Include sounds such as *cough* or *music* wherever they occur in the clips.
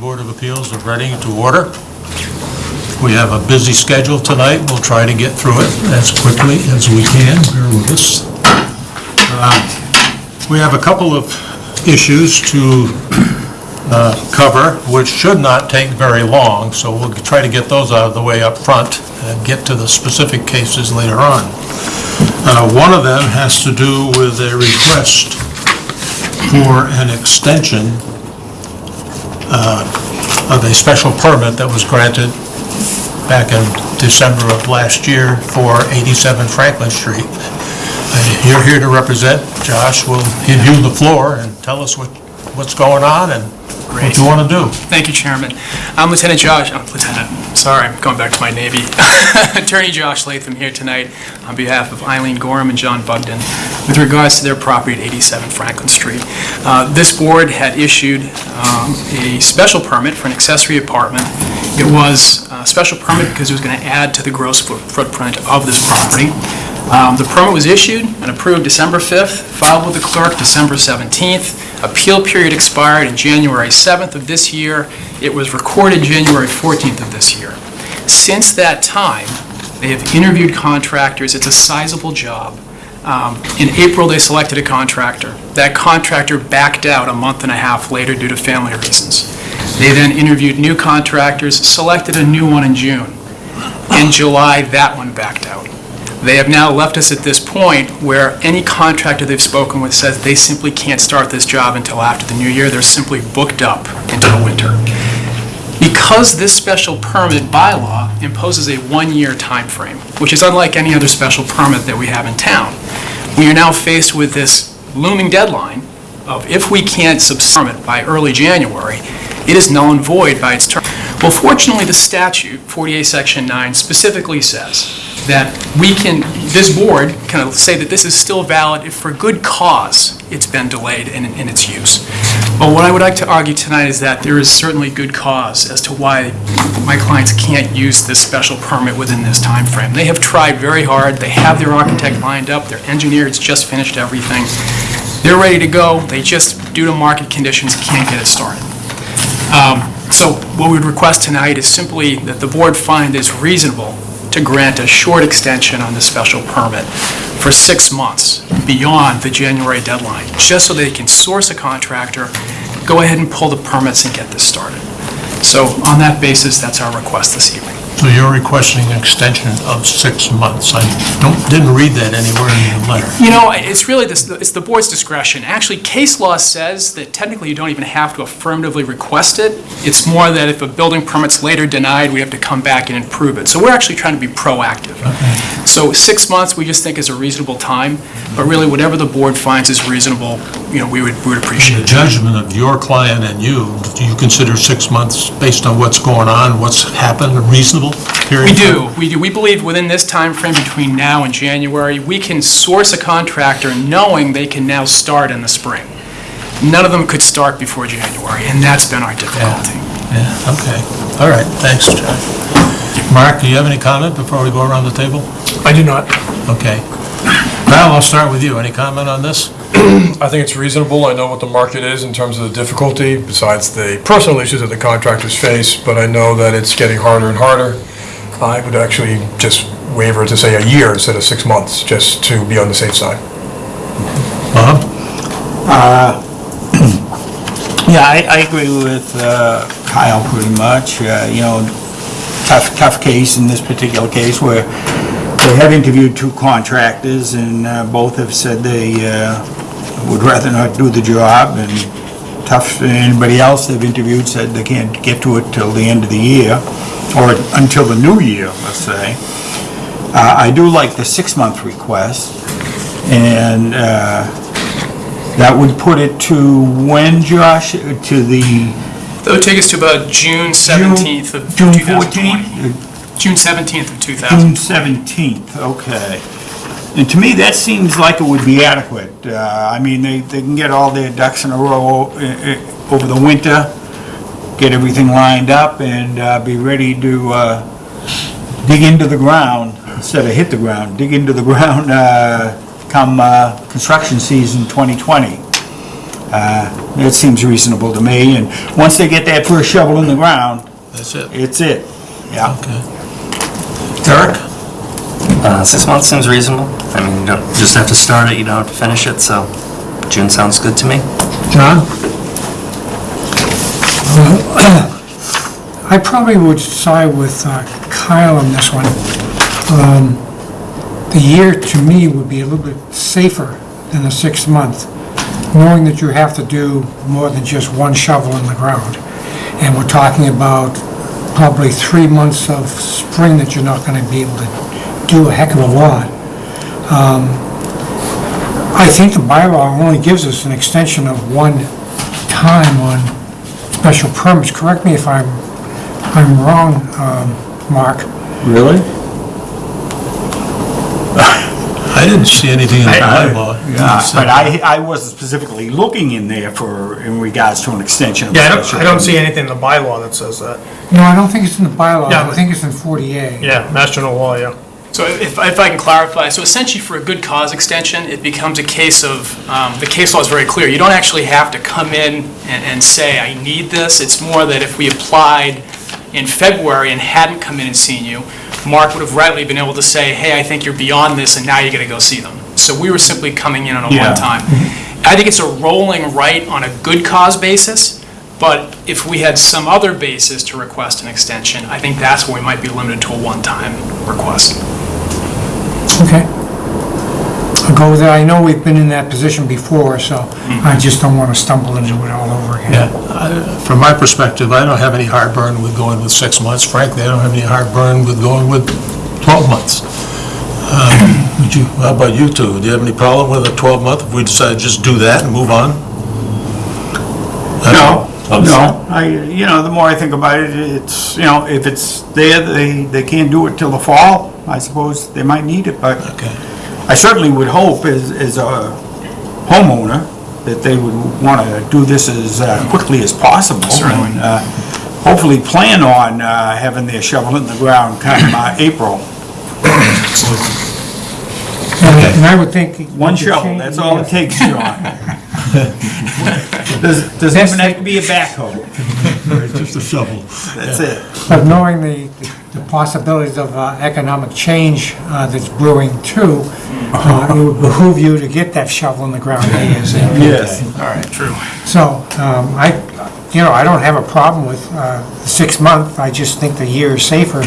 Board of Appeals of Reading to order. We have a busy schedule tonight. We'll try to get through it as quickly as we can. Bear with us. Uh, We have a couple of issues to uh, cover, which should not take very long, so we'll try to get those out of the way up front and get to the specific cases later on. Uh, One of them has to do with a request for an extension uh, of a special permit that was granted back in December of last year for 87 Franklin Street. Uh, You're here to represent, Josh will give you the floor and tell us what, what's going on and what do you want to do. Thank you, Chairman. I'm Lieutenant Josh, oh, Lieutenant, sorry, I'm going back to my Navy. *laughs* Attorney Josh Latham here tonight on behalf of Eileen Gorham and John Bugden with regards to their property at 87 Franklin Street. Uh, This board had issued um, a special permit for an accessory apartment. It was a special permit because it was going to add to the gross foot- footprint of this property. Um, The permit was issued and approved December 5th, filed with the clerk December 17th. Appeal period expired January 7th of this year. It was recorded January 14th of this year. Since that time, they have interviewed contractors. It's a sizable job. Um, In April, they selected a contractor. That contractor backed out a month and a half later due to family reasons. They then interviewed new contractors, selected a new one in June. In July, that one backed out. They have now left us at this point where any contractor they've spoken with says they simply can't start this job until after the new year. They're simply booked up into the winter. Because this special permit bylaw imposes a one-year time frame, which is unlike any other special permit that we have in town, we are now faced with this looming deadline of if we can't subsume it by early January, it is null and void by its term. Well, fortunately, the statute, 40A Section 9, specifically says that we can, this board can say that this is still valid if for good cause it's been delayed in, in its use. But what I would like to argue tonight is that there is certainly good cause as to why my clients can't use this special permit within this time frame. They have tried very hard, they have their architect lined up, their engineer has just finished everything. They're ready to go, they just, due to market conditions, can't get it started. Um, So what we would request tonight is simply that the board find it's reasonable to grant a short extension on the special permit for six months beyond the January deadline, just so they can source a contractor, go ahead and pull the permits and get this started. So on that basis, that's our request this evening. So you're requesting an extension of six months. I don't, didn't read that anywhere in the letter. You know, it's really, this. it's the board's discretion. Actually, case law says that technically you don't even have to affirmatively request it. It's more that if a building permit's later denied, we have to come back and improve it. So we're actually trying to be proactive. Okay. So six months, we just think is a reasonable time, but really, whatever the board finds is reasonable, you know, we would, we would appreciate The it. judgment of your client and you, do you consider six months, based on what's going on, what's happened, reasonable period? We do, we do. We believe within this time frame between now and January, we can source a contractor knowing they can now start in the spring. None of them could start before January, and that's been our difficulty. Yeah, okay. All right, thanks, Josh. Mark, do you have any comment before we go around the table? I do not. Okay. Val, I'll start with you. Any comment on this? *clears throat* I think it's reasonable. I know what the market is in terms of the difficulty, besides the personal issues that the contractors face, but I know that it's getting harder and harder. I would actually just waver to say a year instead of six months, just to be on the safe side. Bob? *clears throat* Yeah, I, I agree with uh, Kyle pretty much. Uh, You know, tough, tough case in this particular case where they have interviewed two contractors and uh, both have said they uh, would rather not do the job and tough, anybody else they've interviewed said they can't get to it till the end of the year or until the new year, let's say. Uh, I do like the six-month request and uh, that would put it to when, Josh? To the That would take us to about June 17th of June 2020. 14th? June 17th of 2000. June 17th, okay. And to me, that seems like it would be adequate. Uh, I mean, they, they can get all their ducks in a row uh, uh, over the winter, get everything lined up, and uh, be ready to uh, dig into the ground, instead of hit the ground, dig into the *laughs* ground uh, come uh, construction season 2020. Uh, It seems reasonable to me, and once they get that first shovel in the ground, That's it. it's it. Yeah. Okay. Eric? Uh, Six months seems reasonable. I mean, you don't just have to start it, you don't have to finish it, so June sounds good to me. John? *clears throat* I probably would side with uh, Kyle on this one. Um, The year, to me, would be a little bit safer than the six month, knowing that you have to do more than just one shovel in the ground. And we're talking about probably three months of spring that you're not gonna be able to do a heck of a lot. Um, I think the bylaw only gives us an extension of one time on special permits. Correct me if I'm, I'm wrong, um, Mark. Really? I didn't see anything in the bylaw. Yeah, but I, I wasn't specifically looking in there for, in regards to an extension of Yeah, I don't, I don't see anything in the bylaw that says that. No, I don't think it's in the bylaw. Yeah, I but- think it's in 40A. Yeah, Mass General Law, yeah. So if, if I can clarify, so essentially for a good cause extension, it becomes a case of, um, the case law is very clear. You don't actually have to come in and, and say, I need this. It's more that if we applied in February and hadn't come in and seen you, Mark would have readily been able to say, hey, I think you're beyond this, and now you gotta go see them. So we were simply coming in on a Yeah. one-time. Mm-hmm. I think it's a rolling right on a good cause basis, but if we had some other basis to request an extension, I think that's where we might be limited to a one-time request. Okay. I'll go with that. I know we've been in that position before, so I just don't want to stumble into it all over again. Yeah, I- from my perspective, I don't have any heartburn with going with six months. Frankly, I don't have any heartburn with going with 12 months. Um, *clears throat* Would you, how about you two? Do you have any problem with a 12-month if we decide to just do that and move on? No, no, I, you know, the more I think about it, it's, you know, if it's there, they, they can't do it till the fall, I suppose they might need it, but Okay. I certainly would hope as, as a homeowner that they would want to do this as uh, quickly as possible. Certainly. and, uh, Hopefully plan on uh, having their shovel in the ground kind of uh, April. And and I would think... One shovel, that's all it takes, John. *laughs* Does, does it even have to be a backhoe? Just a shovel. That's it. But knowing the, the possibilities of uh, economic change uh, that's brewing too, uh, it would behoove you to get that shovel in the ground ASAP. Yes. All right, true. So, um, I, you know, I don't have a problem with uh, the six month, I just think the year is safer.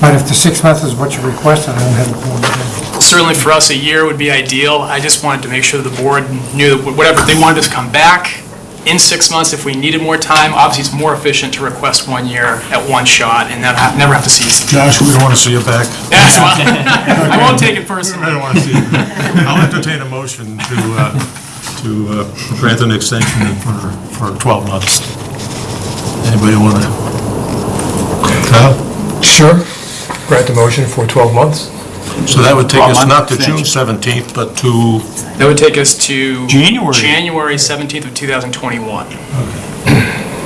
But if the six months is what you requested, I don't have a problem with it. Certainly for us, a year would be ideal. I just wanted to make sure the board knew that whatever, they wanted us to come back in six months if we needed more time. Obviously, it's more efficient to request one year at one shot and not have- never have to see you. Josh, we don't want to see you back. *laughs* That's fine. I won't take it personally. I don't want to see you. I'll entertain a motion to, uh, to uh, grant an extension for, for 12 months. Anybody want to? Kyle? Sure. Grant the motion for 12 months. So that would take us 12 not to extension. June 17th, but to, That would take us to... January. January 17th of 2021.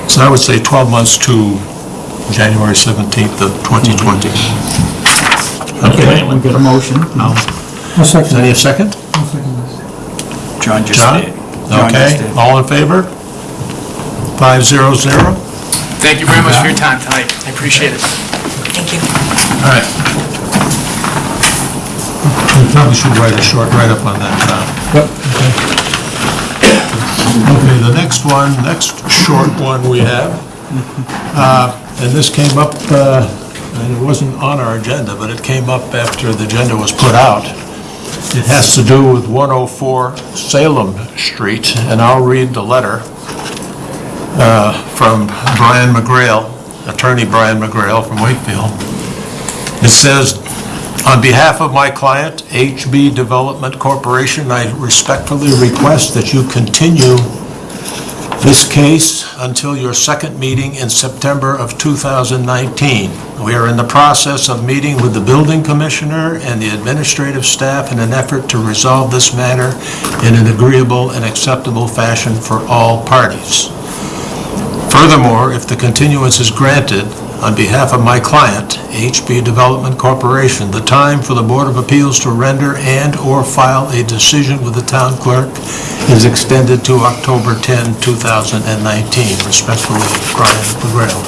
so I would say 12 months to January 17th of 2020. Okay, We get a motion. Um, I'll is second any that. second? Second. John just John? did. John Okay, did. all in favor? Five zero zero? Thank you very much for your time tonight. I appreciate it. Thank you. All right. Probably should write a short write-up on that, Tom. Okay, the next one, next short one we have, uh, and this came up, uh, and it wasn't on our agenda, but it came up after the agenda was put out. It has to do with 104 Salem Street, and I'll read the letter uh, from Brian McGrail, Attorney Brian McGrail from Wakefield. It says, "On behalf of my client, HB Development Corporation, I respectfully request that you continue this case until your second meeting in September of 2019. We are in the process of meeting with the building commissioner and the administrative staff in an effort to resolve this matter in an agreeable and acceptable fashion for all parties. Furthermore, if the continuance is granted, on behalf of my client, HB Development Corporation, the time for the Board of Appeals to render and/or file a decision with the town clerk is extended to October 10, 2019. Respectfully, Brian McGrail.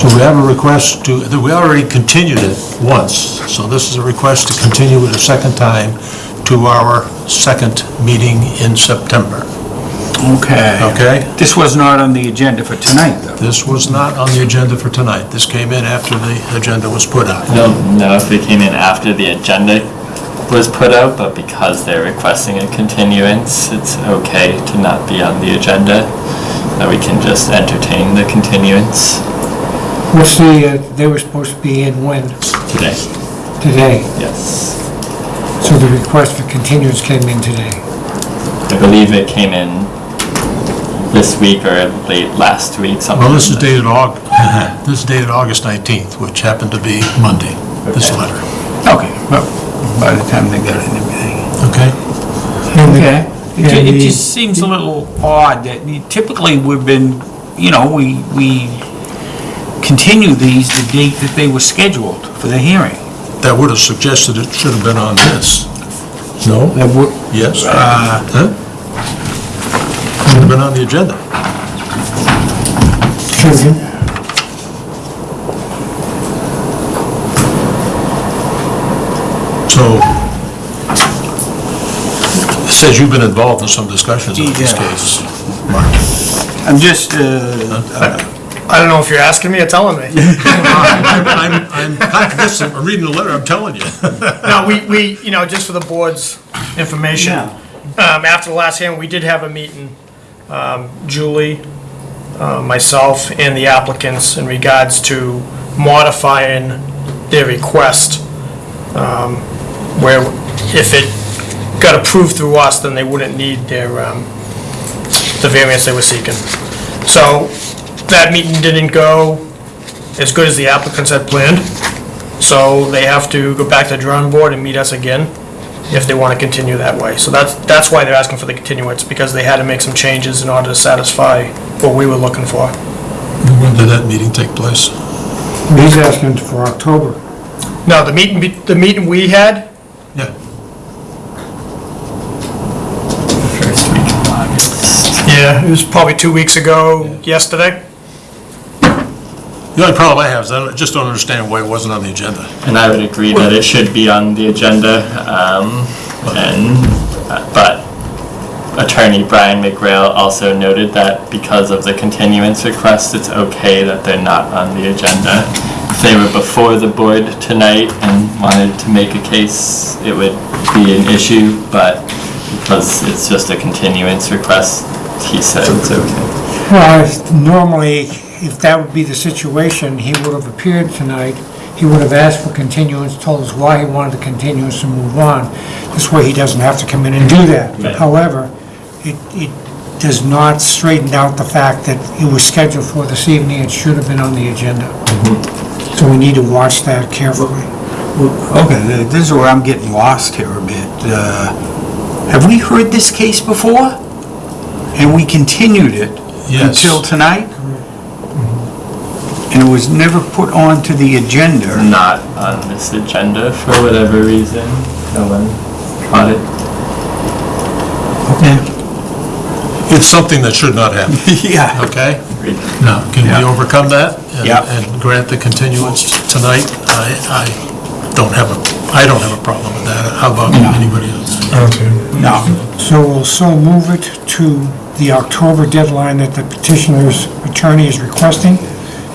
So we have a request to, we already continued it once, so this is a request to continue it a second time to our second meeting in September. Okay. Okay? This was not on the agenda for tonight, though. This was not on the agenda for tonight. This came in after the agenda was put out. I don't know if it came in after the agenda was put out, but because they're requesting a continuance, it's okay to not be on the agenda. That we can just entertain the continuance What's the, uh, they were supposed to be in when? today. Today. Yes. So the request for continuance came in today. I believe it came in this week or late last week, something. Well, this is dated Aug, *laughs* this is dated August 19th, which happened to be Monday, this Okay. letter. Okay, well, by the time they got it and everything. Okay? And Okay. It ju- it just seems a little odd that you- typically we've been, you know, we, we continue these the date that they were scheduled for the hearing. That would have suggested it should have been on this. No? That would, Yes? uh, Huh? Should have been on the agenda. Should have. So, it says you've been involved in some discussions on this Yeah. case. Mark. I'm just, uh, I don't know if you're asking me or telling me. *laughs* I'm, I'm, I'm contradicting, I'm reading the letter, I'm telling you. No, we, we, you know, just for the board's information, um, after the last hearing, we did have a meeting, um, Julie, uh, myself, and the applicants in regards to modifying their request, um, where if it got approved through us, then they wouldn't need their, um, the variance they were seeking. So, that meeting didn't go as good as the applicants had planned. So they have to go back to the drawing board and meet us again if they want to continue that way. So that's, that's why they're asking for the continuance, because they had to make some changes in order to satisfy what we were looking for. When did that meeting take place? He's asking for October. No, the meeting, be- the meeting we had, Yeah. First week yeah, it was probably two weeks ago, yesterday. The only problem I have is I don't- just don't understand why it wasn't on the agenda. And I would agree that it should be on the agenda, um, and, uh, but Attorney Brian McGrail also noted that because of the continuance request, it's okay that they're not on the agenda. If they were before the board tonight and wanted to make a case, it would be an issue, but because it's just a continuance request, he said it's okay. Well, if- normally, if that would be the situation, he would have appeared tonight, he would have asked for continuance, told us why he wanted the continuance to move on. This way, he doesn't have to come in and do that. Right. However, it, it does not straighten out the fact that it was scheduled for this evening, it should have been on the agenda. So we need to watch that carefully. okay, th- this is where I'm getting lost here a bit. Uh, Have we heard this case before? And we continued it Yes. until tonight? And it was never put onto the agenda? Not on this agenda for whatever reason, no one caught it. Okay. It's something that should not happen, *laughs* Yeah. okay? Agreed. Now, can we Yeah. overcome that? and- Yeah. And grant the continuance tonight? I, I don't have a, I don't have a problem with that. How about anybody else? Okay. No. So we'll so move it to the October deadline that the petitioner's attorney is requesting.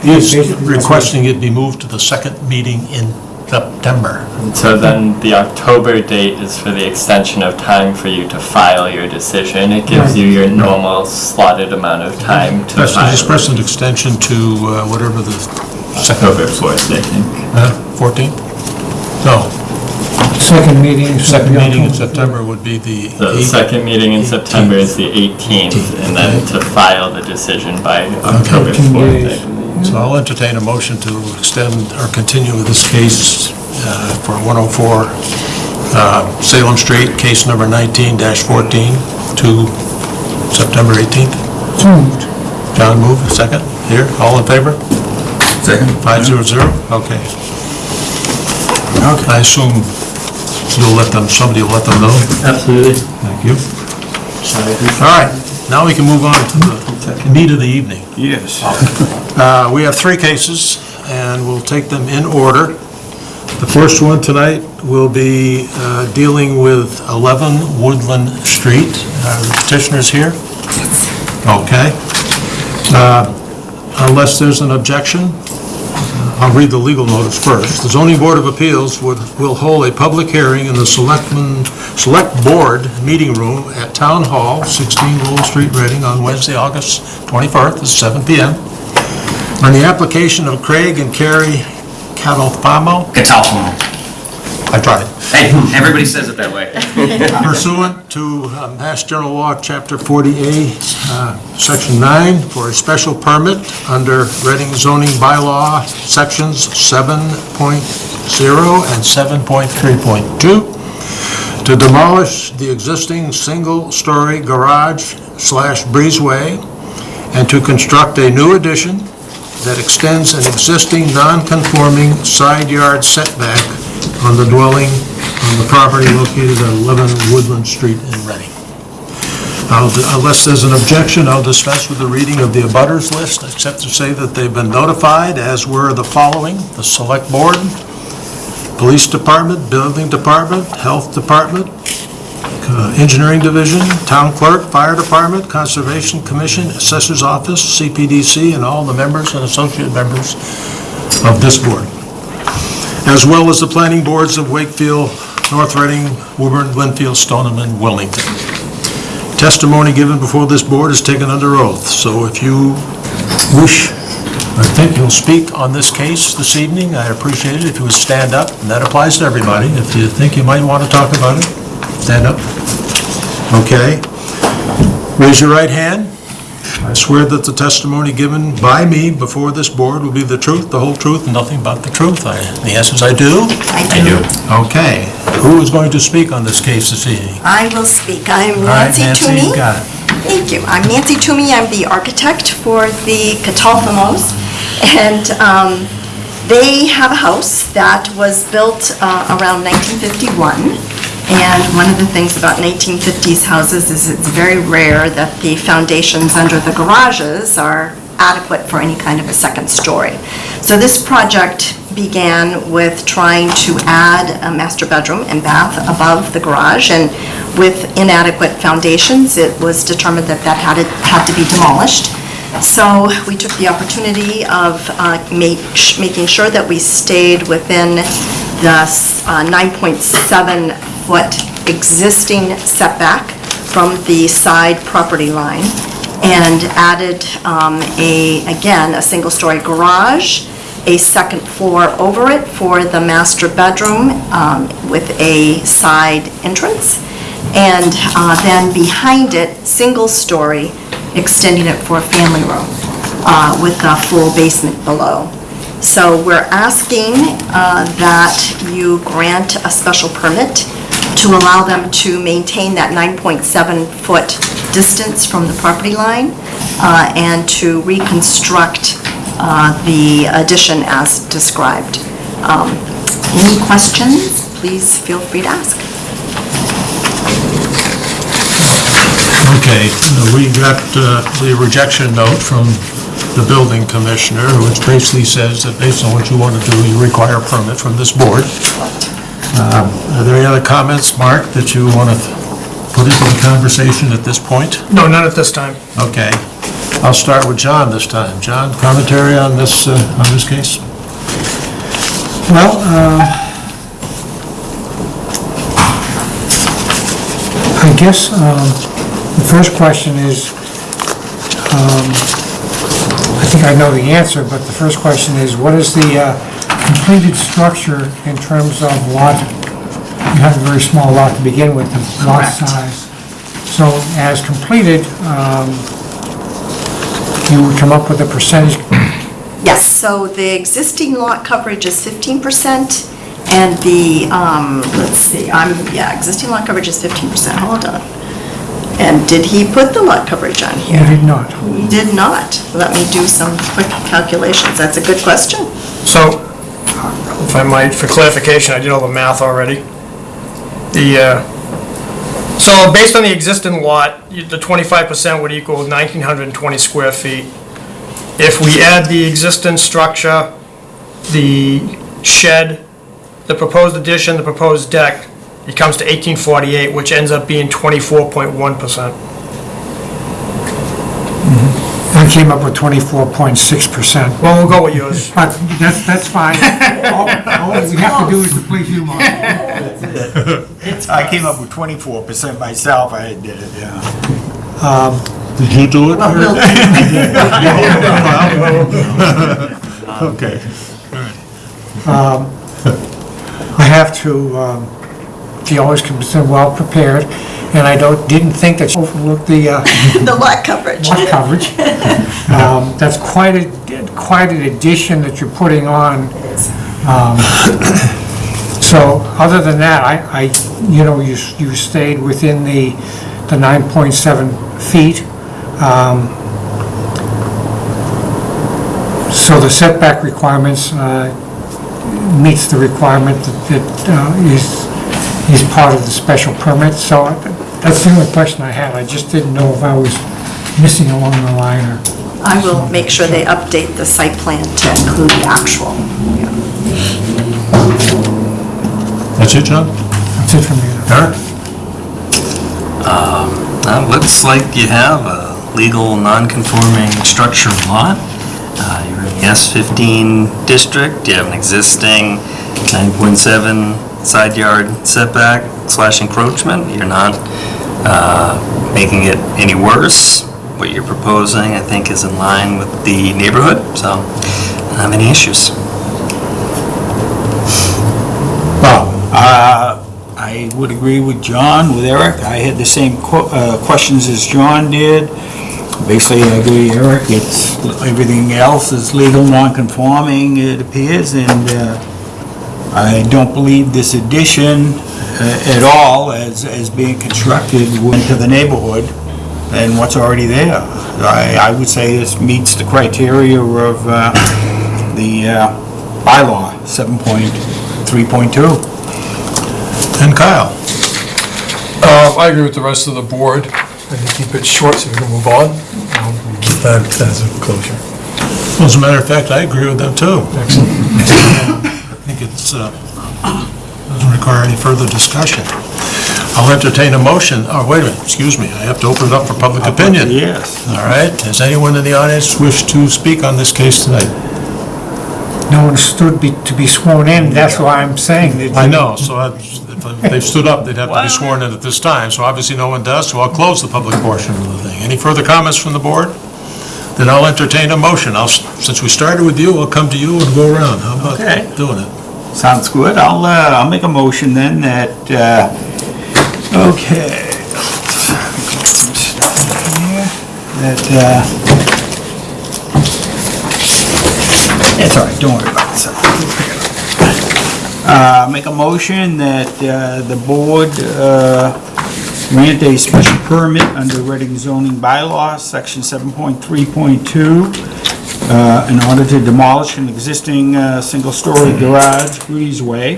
He's Basically, requesting it be moved to the second meeting in September. So then the October date is for the extension of time for you to file your decision. It gives you your normal slotted amount of time to Just file. express an extension to uh, whatever the second, October 4th, I think. uh, 14th? No, Second meeting. should second be meeting in October. September would be the The 8th. second meeting in September is the 18th, and then to file the decision by October 15 4th, days. believe. So I'll entertain a motion to extend or continue this case uh, for 104 uh, Salem Street, case number 19-14 to September 18th. So moved. John move, second. Here, all in favor? Second. Five zero zero, okay. I assume you'll let them, somebody will let them know? Absolutely. Thank you. All right, now we can move on to the meat of the evening. Yes. *laughs* Uh, We have three cases, and we'll take them in order. The first one tonight will be uh, dealing with 11 Woodland Street. Are the petitioners here? Okay. Uh, Unless there's an objection, I'll read the legal notice first. The zoning board of appeals would, will hold a public hearing in the selectmen, select board meeting room at Town Hall, 16 Lowell Street, Reading, on Wednesday, August 21st, at 7 PM, on the application of Craig and Carrie Catalfamo, Catalfamo. I tried, Hey, *laughs* everybody says it that way. *laughs* pursuant to uh, Mass General Law, Chapter 40A, uh, Section 9, for a special permit under Reading zoning bylaw, Sections 7.0 and 7.3.2, to demolish the existing single-story garage slash breezeway, and to construct a new addition that extends an existing non-conforming side yard setback on the dwelling on the property located at 11 Woodland Street in Reading. Unless there's an objection, I'll dispense with the reading of the abutters list, except to say that they've been notified, as were the following: the Select Board, Police Department, Building Department, Health Department, uh, Engineering Division, Town Clerk, Fire Department, Conservation Commission, Assessor's Office, CPDC, and all the members and associate members of this board, as well as the planning boards of Wakefield, North Reading, Woburn, Lynnfield, Stoneham, and Wilmington. Testimony given before this board is taken under oath, so if you wish, I think you'll speak on this case this evening, I'd appreciate it if you would stand up, and that applies to everybody. If you think you might want to talk about it, stand up. Okay. Raise your right hand. I swear that the testimony given by me before this board will be the truth, the whole truth, and nothing but the truth. I- The answer is I do. I do. Okay. Who is going to speak on this case this evening? I will speak. I'm All right, Nancy Nancy, Toomey. you got it. Thank you. I'm Nancy Toomey. I'm the architect for the Catalfamos. And um, they have a house that was built uh, around 1951. And one of the things about 1950s houses is it's very rare that the foundations under the garages are adequate for any kind of a second story. So this project began with trying to add a master bedroom and bath above the garage, and with inadequate foundations, it was determined that that had, to- had to be demolished. So we took the opportunity of uh, ma- sh- making sure that we stayed within the uh, 9.7-foot existing setback from the side property line, and added um, a, again, a single-story garage, a second floor over it for the master bedroom um, with a side entrance, and uh, then behind it, single-story, extending it for a family room uh, with a full basement below. So we're asking uh, that you grant a special permit to allow them to maintain that 9.7-foot distance from the property line uh, and to reconstruct uh, the addition as described. Um, Any questions, please feel free to ask. Okay, uh, we got uh, the rejection note from the building commissioner, which basically says that based on what you want to do, you require a permit from this board. Um, Are there any other comments, Mark, that you want to put into the conversation at this point? No, not at this time. Okay, I'll start with John this time. John, commentary on this, uh, on this case? Well, uh, I guess um, the first question is, um, I think I know the answer, but the first question is, what is the uh, completed structure in terms of lot? You have a very small lot to begin with, the lot Correct. size. So as completed, um, you would come up with a percentage Yes, so the existing lot coverage is 15%, and the, um, let's see, I'm, yeah, existing lot coverage is 15%, hold on. And did he put the lot coverage on here? He did not. He did not. Let me do some quick calculations. That's a good question. So, if I might, for clarification, I did all the math already. The, uh, so based on the existing lot, the 25% would equal 1,920 square feet. If we add the existing structure, the shed, the proposed addition, the proposed deck, it comes to 1848, which ends up being 24.1%. Mm-hmm. I came up with 24.6%. Well, we'll go with yours. *laughs* But that's, that's fine. All all we have to do is to please you, Mark. I came up with 24% myself, I did it, yeah. Um, did you do it? Well, we'll- *laughs* Okay. Um, I have to, um, he always comes in well-prepared, and I don't, didn't think that you overlooked the uh, *laughs* The lot coverage. lot coverage. *laughs* Um, That's quite a, quite an addition that you're putting on. Um, So, other than that, I, I, you know, you, s- you stayed within the, the 9.7 feet. Um, So the setback requirements uh, meets the requirement that, that uh, is, is part of the special permit. So that's the only question I had. I just didn't know if I was missing along the line or... I will make sure they update the site plan to include the actual. That's it, John? That's it from me. Eric? Uh, Looks like you have a legal non-conforming structure lot. Uh, You're in the S15 district, you have an existing 9.7 side yard setback slash encroachment. You're not uh, making it any worse. What you're proposing, I think, is in line with the neighborhood, so I don't have any issues. Well, uh, I would agree with John, with Eric. I had the same que- uh, questions as John did. Basically, I agree, Eric, it's, everything else is legal non-conforming, it appears, and uh, I don't believe this addition uh, at all as, as being constructed into the neighborhood and what's already there. I, I would say this meets the criteria of uh, the uh, bylaw, 7.3.2. And Kyle? Uh, I agree with the rest of the board, and to keep it short so we can move on. I'll Keep that as a closure. Well, As a matter of fact, I agree with them too. Excellent. *laughs* I think it's, uh, doesn't require any further discussion. I'll entertain a motion, oh, wait a minute, excuse me, I have to open it up for public opinion. Yes. All right, does anyone in the audience wish to speak on this case tonight? No one stood be- to be sworn in, that's why I'm saying that... I know, so I- if they stood up, they'd have to be sworn in at this time, so obviously no one does, so I'll close the public portion of the thing. Any further comments from the board? Then I'll entertain a motion. I'll, s- since we started with you, I'll come to you and go around. How about Okay. doing it? Sounds good. I'll, uh, I'll make a motion then that, uh, okay. That, uh, it's all right, don't worry about this. Uh, make a motion that, uh, the board, uh, grant a special permit under Reading zoning bylaws, section 7.3.2, uh, in order to demolish an existing uh, single-story garage breezeway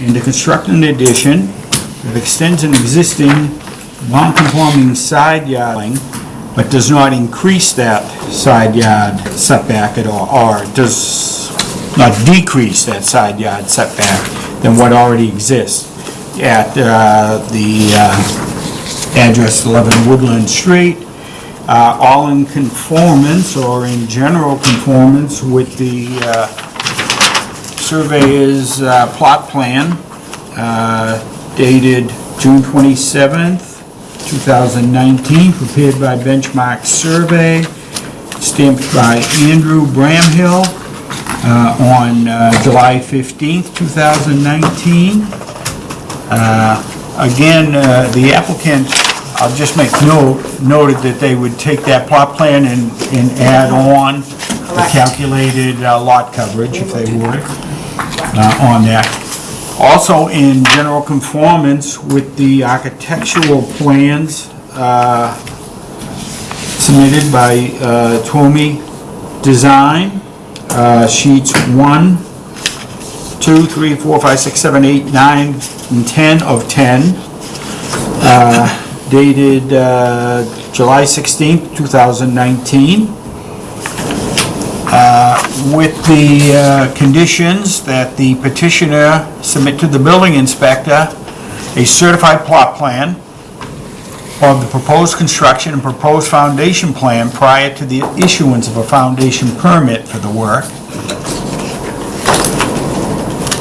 and to construct an addition that extends an existing non-conforming side yarding, but does not increase that side yard setback at all, or does not decrease that side yard setback than what already exists at uh, the uh, address 11 Woodland Street, uh, all in conformance or in general conformance with the uh, surveyor's uh, plot plan uh, dated June 27th, 2019, prepared by Benchmark Survey, stamped by Andrew Bramhill uh, on uh, July 15th, 2019. Uh, Again, the applicant, I'll just make note, noted that they would take that plot plan and, and add on the Correct. calculated uh, lot coverage, if they would, uh, on that. Also in general conformance with the architectural plans uh, submitted by uh, Twomey Design, uh, sheets 1, 2, 3, 4, 5, 6, 7, 8, 9, and 10 of 10, uh, dated uh, July 16th, 2019 with the uh, conditions that the petitioner submit to the building inspector a certified plot plan of the proposed construction and proposed foundation plan prior to the issuance of a foundation permit for the work.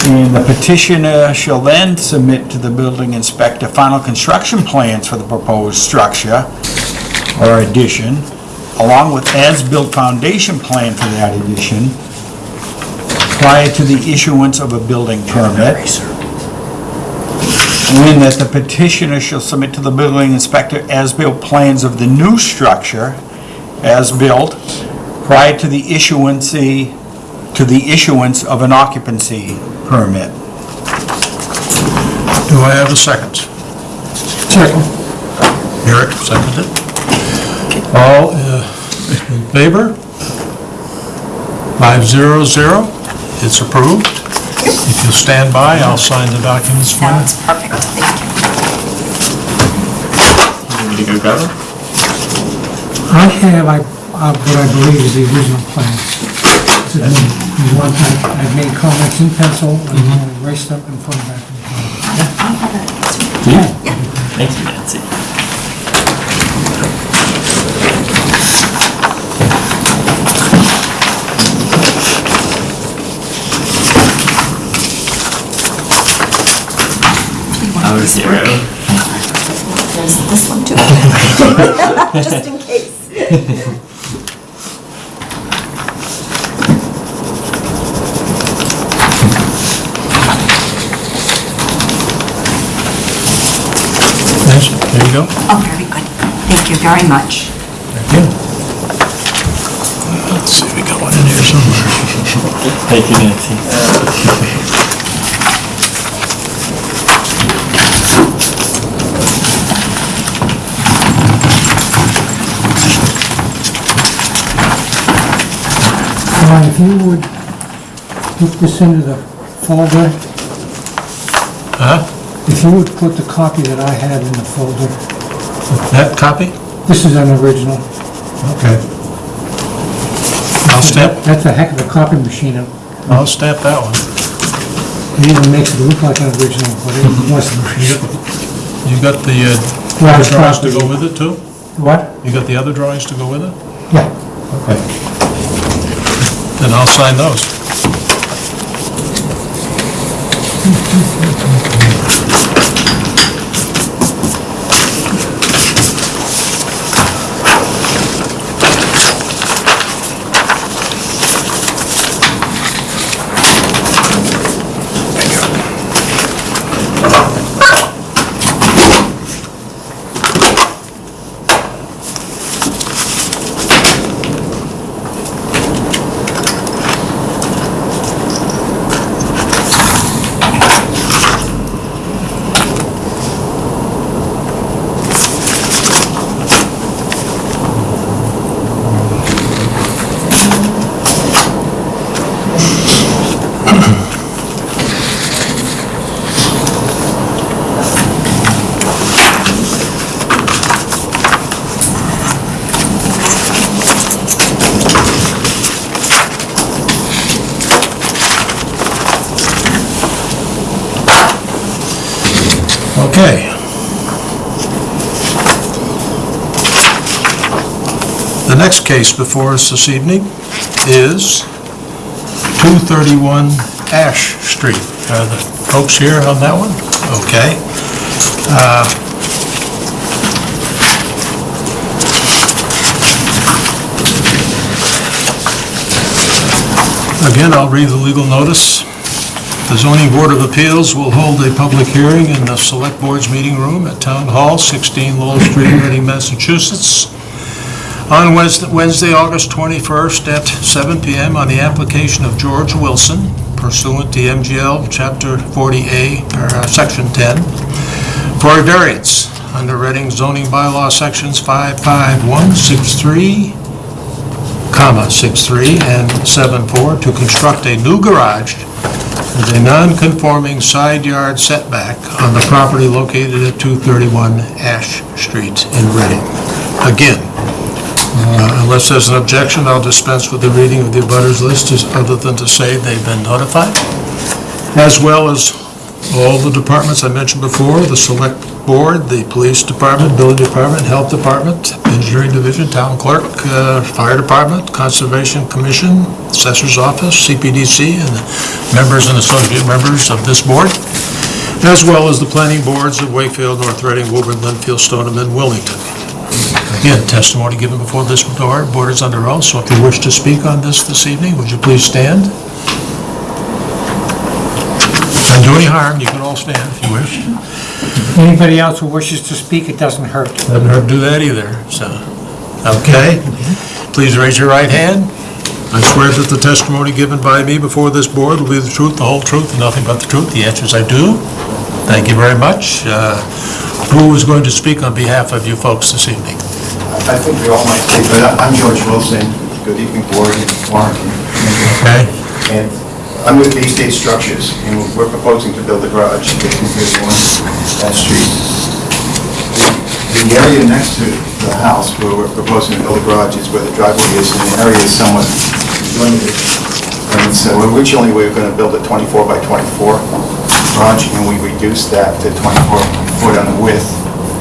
And the petitioner shall then submit to the building inspector final construction plans for the proposed structure or addition, along with as-built foundation plan for that addition, prior to the issuance of a building permit. And that the petitioner shall submit to the building inspector as-built plans of the new structure, as built, prior to the issuance, to the issuance of an occupancy permit. Do I have a second? Second. Eric, seconded. All uh, in favor? Five zero zero, it's approved. If you'll stand by, I'll sign the documents for you. Sounds perfect, thank you. Ready to go grab it? I have, I, uh, what I believe is the original plan. So then, you want, I- I've made comments in pencil, and I'm erased up and put them back in the plan. Thank you, Nancy. Oh, zero. There's this one too. *laughs* Just in case. *laughs* There you go. Oh, very good. Thank you very much. Thank you. Let's see, if we got one in here somewhere. *laughs* Thank you, Nancy. Ron, if you would put this into the folder, Huh? If you would put the copy that I had in the folder, That copy? this is an original. Okay. I'll stamp, That's a heck of a copy machine. It I'll stamp that one. even makes it look like an original, but it wasn't original. You got the uh, Large drawings to go with it too? What? You got the other drawings to go with it? Yeah. Okay. Then I'll sign those. よかったね。Case before us this evening is 231 Ash Street. Are the folks here on that one? Okay. Uh, Again, I'll read the legal notice. The zoning board of appeals will hold a public hearing in the select board's meeting room at Town Hall, 16 Lowell Street, Reading, Massachusetts, on Wednesday, August 21st at 7 PM on the application of George Wilson pursuant to MGL Chapter 40A, or uh, Section 10, for a variance under Reading zoning bylaw sections 55163, comma, 63, and 74, to construct a new garage with a non-conforming side yard setback on the property located at 231 Ash Street in Reading. Again, unless there's an objection, I'll dispense with the reading of the abutters list, other than to say they've been notified, as well as all the departments I mentioned before, the select board, the police department, building department, health department, engineering division, town clerk, uh, fire department, conservation commission, assessor's office, CPDC, and the members and associate members of this board, as well as the planning boards of Wakefield, North Reading, Woburn, Lynnfield, Stoneham, and Wilmington. Again, testimony given before this board, board is under oath, so if you wish to speak on this this evening, would you please stand? Don't do any harm, you can all stand if you wish. Anybody else who wishes to speak, it doesn't hurt. Haven't heard do that either, so, okay. Please raise your right hand. I swear that the testimony given by me before this board will be the truth, the whole truth, and nothing but the truth. The answer is I do. Thank you very much. Uh, Who is going to speak on behalf of you folks this evening? I think we all might say, but I- I'm George Wilson. Good evening, board and Warren. Okay? And I'm with Bay State Structures, and we're proposing to build a garage at 231 that street. The- The area next to the house where we're proposing to build a garage is where the driveway is, and the area is somewhat limited. And so originally, we were going to build a 24 by 24 garage, and we reduced that to 24 foot on the width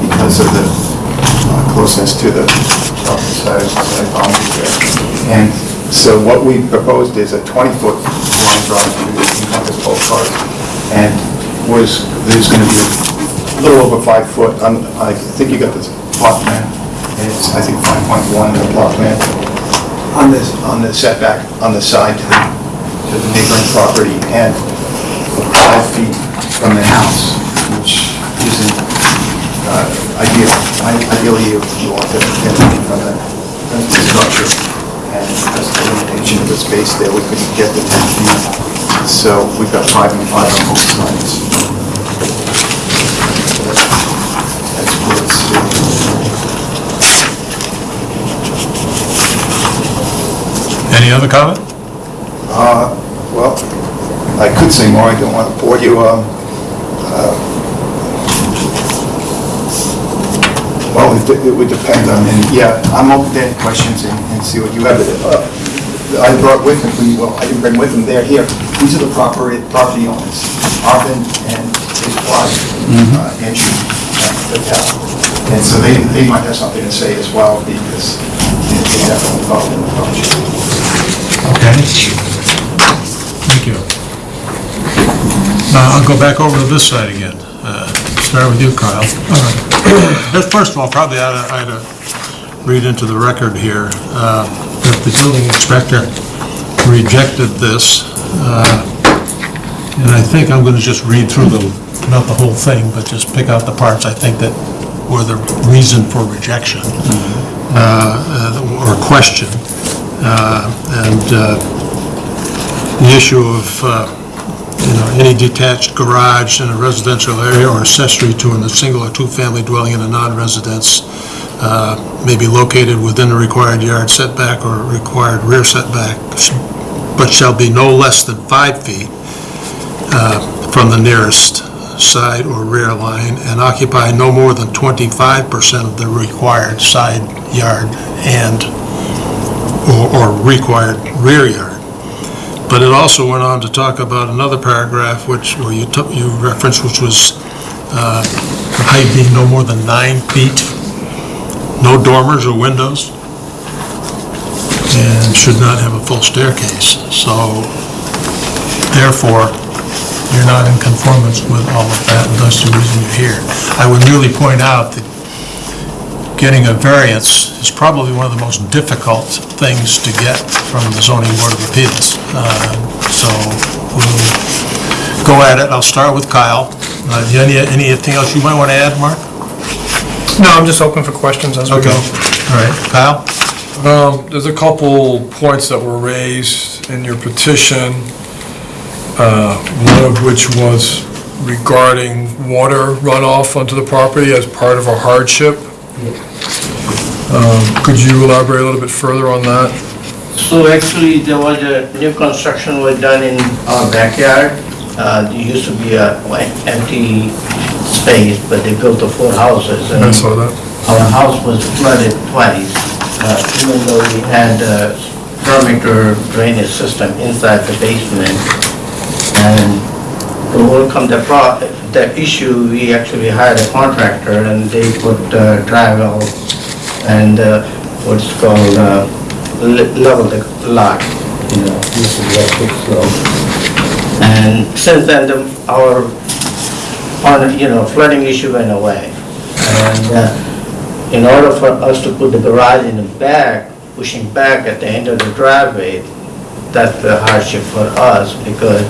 because of the closeness to the side side boundary there. And so what we proposed is a 20-foot long garage to encompass both cars. And was, there's going to be a little over five foot, on- I think you got this plot plan, it's, I think, 5.1 in the plot plan, on this, on the setback, on the side to the, to the neighboring property, and five feet from the house, which isn't uh, ideal. Ideally, you you want to get from the structure, and just the limitation of the space there, we couldn't get the 10 feet. So we've got five and five on both sides. That's where it's, uh, Any other comment? Uh, well, I could say more, I don't want to bore you. um, uh, Well, it it would depend on, and yeah, I'm open to any questions and and see what you have. Uh, I brought with me, well, I didn't bring with them, they're here. These are the property, property owners, Arvin and his wife, uh, Andrew uh, Patel. And so they, they might have something to say as well because they're definitely involved in the project. Okay. Thank you. Now I'll go back over to this side again. Start with you, Kyle. *clears throat* Uh, First of all, probably I ought to- ought to read into the record here uh, that the building inspector rejected this, uh, and I think I'm going to just read through the, not the whole thing, but just pick out the parts I think that were the reason for rejection uh, uh, or question. Uh, And uh, the issue of, uh, you know, any detached garage in a residential area or accessory to a single or two-family dwelling in a non-residence uh, may be located within the required yard setback or required rear setback, but shall be no less than five feet uh, from the nearest side or rear line and occupy no more than 25% of the required side yard and, or or required rear yard. But it also went on to talk about another paragraph, which, well, you took, you referenced, which was uh, height being no more than nine feet, no dormers or windows, and should not have a full staircase. So therefore, you're not in conformance with all of that, and that's the reason you're here. I would merely point out that getting a variance is probably one of the most difficult things to get from the zoning board of appeals. Uh, So we'll go at it. I'll start with Kyle. Uh, Any Anything else you might want to add, Mark? No, I'm just open for questions as we Okay. go. All right, Kyle? Um, There's a couple points that were raised in your petition, uh, one of which was regarding water runoff onto the property as part of a hardship. Um, Could you elaborate a little bit further on that? So actually, there was a new construction was done in our backyard. Uh, There used to be a like, empty space, but they built the four houses. and I saw that. Our house was flooded twice, uh, even though we had a perimeter drainage system inside the basement. And to overcome the pro, the issue, we actually hired a contractor and they put uh, drywall and uh, what's called uh, level the lot, you know, used to be a big. And since then, the- our, on, you know, flooding issue went away. And uh, in order for us to put the garage in the back, pushing back at the end of the driveway, that's the hardship for us because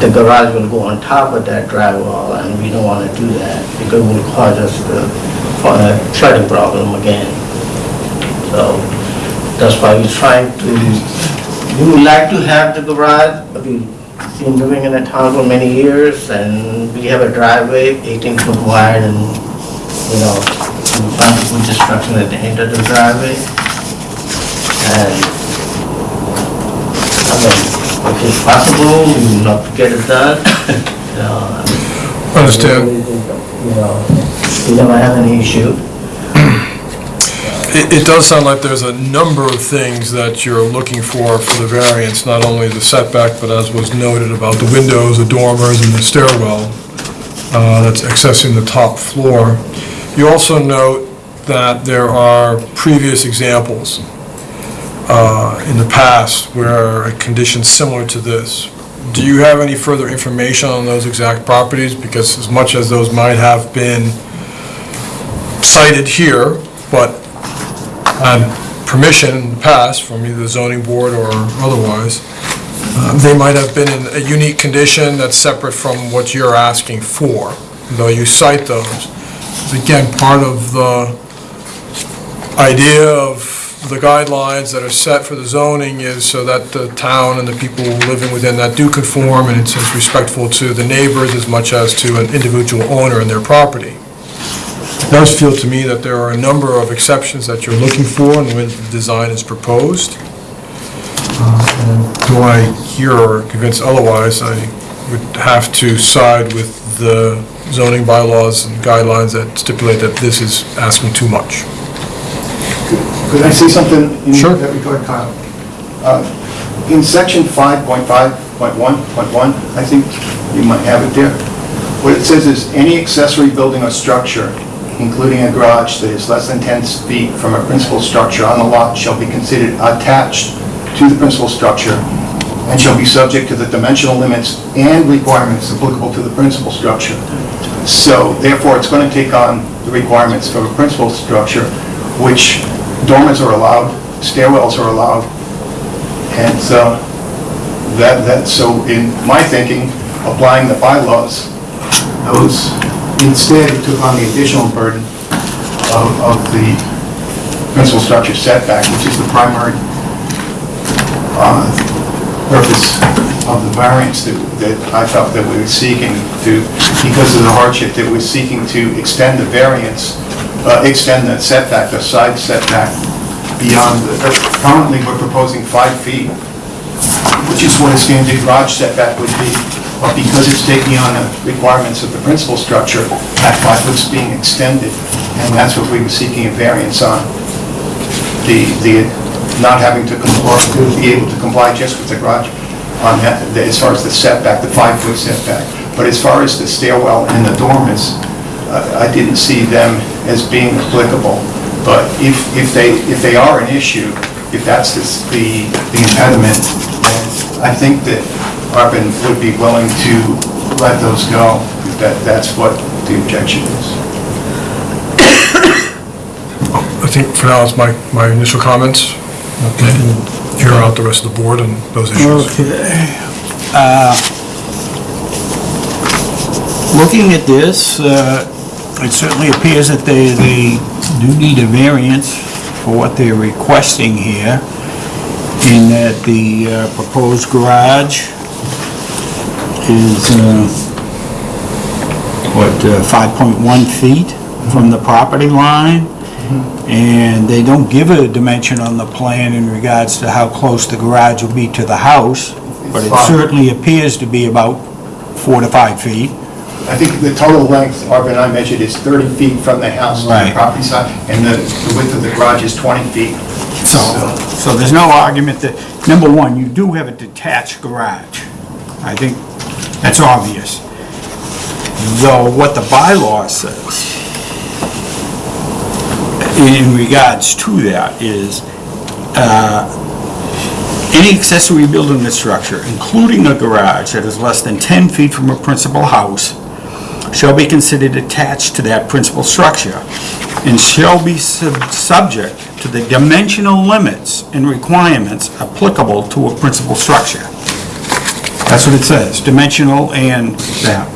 the garage will go on top of that drywall and we don't want to do that because it will cause us the uh, flooding problem again. So that's why we're trying to, we would like to have the garage, we've been living in the town for many years and we have a driveway, 18 foot wide and, you know, we found put destruction at the end of the driveway. And I mean, if it's possible, love to get it done. *coughs* You know, I mean, Understand. You know, we never have any issue. It, it does sound like there's a number of things that you're looking for for the variance, not only the setback, but as was noted about the windows, the dormers, and the stairwell uh, that's accessing the top floor. You also note that there are previous examples uh, in the past where a condition similar to this. Do you have any further information on those exact properties? Because as much as those might have been cited here, but had permission in the past from either the zoning board or otherwise, uh, they might have been in a unique condition that's separate from what you're asking for, though you cite those. Again, part of the idea of the guidelines that are set for the zoning is so that the town and the people living within that do conform, and it's as respectful to the neighbors as much as to an individual owner and their property. It does feel to me that there are a number of exceptions that you're looking for the way the design is proposed. Uh, Do I hear or convince otherwise, I would have to side with the zoning bylaws and guidelines that stipulate that this is asking too much. Could I say something in Sure. that regard, Kyle? Uh, In section 5.5.1.1, I think you might have it there, what it says is, "Any accessory building or structure, including a garage that is less than 10 feet from a principal structure on the lot shall be considered attached to the principal structure and shall be subject to the dimensional limits and requirements applicable to the principal structure." So therefore, it's going to take on the requirements for a principal structure, which dormers are allowed, stairwells are allowed, and so that, that, so in my thinking, applying the bylaws, those, instead it took on the additional burden of, of the principal structure setback, which is the primary uh, purpose of the variance that, that I felt that we were seeking to, because of the hardship, that we're seeking to extend the variance, uh, extend that setback, the side setback beyond, the uh, currently, we're proposing five feet, which is what a standard garage setback would be, but because it's taking on the requirements of the principal structure, that five foot's being extended, and that's what we were seeking a variance on. The, the, not having to comply, to be able to comply just with the garage on that, as far as the setback, the five-foot setback. But as far as the stairwell and the dormers, uh, I didn't see them as being applicable. But if, if they, if they are an issue, if that's the, the the impediment, then I think that Arvin would be willing to let those go, if that, that's what the objection is. I think for now, it's my, my initial comments. Okay. Hear out the rest of the board and those issues. Okay. Uh, Looking at this, uh, it certainly appears that they, they do need a variance for what they're requesting here, in that the uh, proposed garage is uh, what, uh, 5.1 feet from the property line, and they don't give a dimension on the plan in regards to how close the garage will be to the house, but it certainly appears to be about four to five feet. I think the total length, Arvin and I measured, is 30 feet from the house to the Right. property side, and the the width of the garage is 20 feet. So, so there's no argument that, number one, you do have a detached garage. I think that's obvious. Though what the bylaw says in regards to that is, uh, any accessory building or structure, including a garage that is less than 10 feet from a principal house, shall be considered attached to that principal structure and shall be sub- subject to the dimensional limits and requirements applicable to a principal structure. That's what it says, dimensional and that.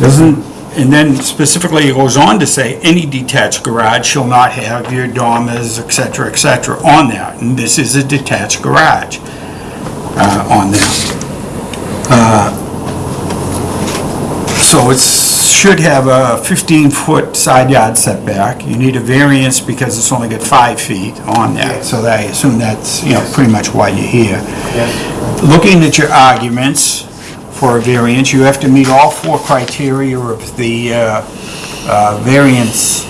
Doesn't, and then specifically it goes on to say, any detached garage shall not have your dormers, et cetera, et cetera, on that. And this is a detached garage uh, on that. Uh, So it should have a 15-foot side yard setback. You need a variance because it's only got five feet on that, so that- I assume that's, you know, pretty much why you're here. Looking at your arguments for a variance, you have to meet all four criteria of the uh, uh, variance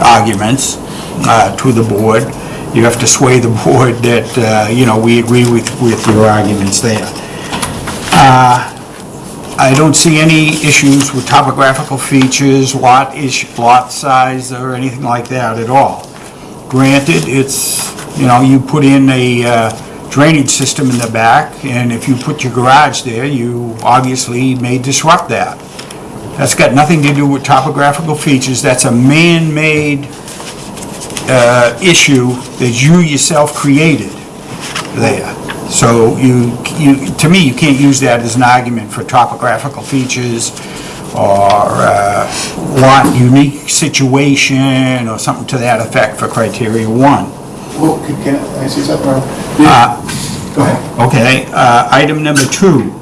arguments uh, to the board. You have to sway the *laughs* board that, uh, you know, we agree with, with your arguments there. Uh, I don't see any issues with topographical features, lot ish, lot size, or anything like that at all. Granted, it's, you know, you put in a uh, drainage system in the back, and if you put your garage there, you obviously may disrupt that. That's got nothing to do with topographical features, that's a man-made uh, issue that you yourself created there. So you, you, to me, you can't use that as an argument for topographical features or uh, lot unique situation or something to that effect for criteria one. Well, can can I say something, Arvin? Uh, Go ahead. Okay, uh, item number two,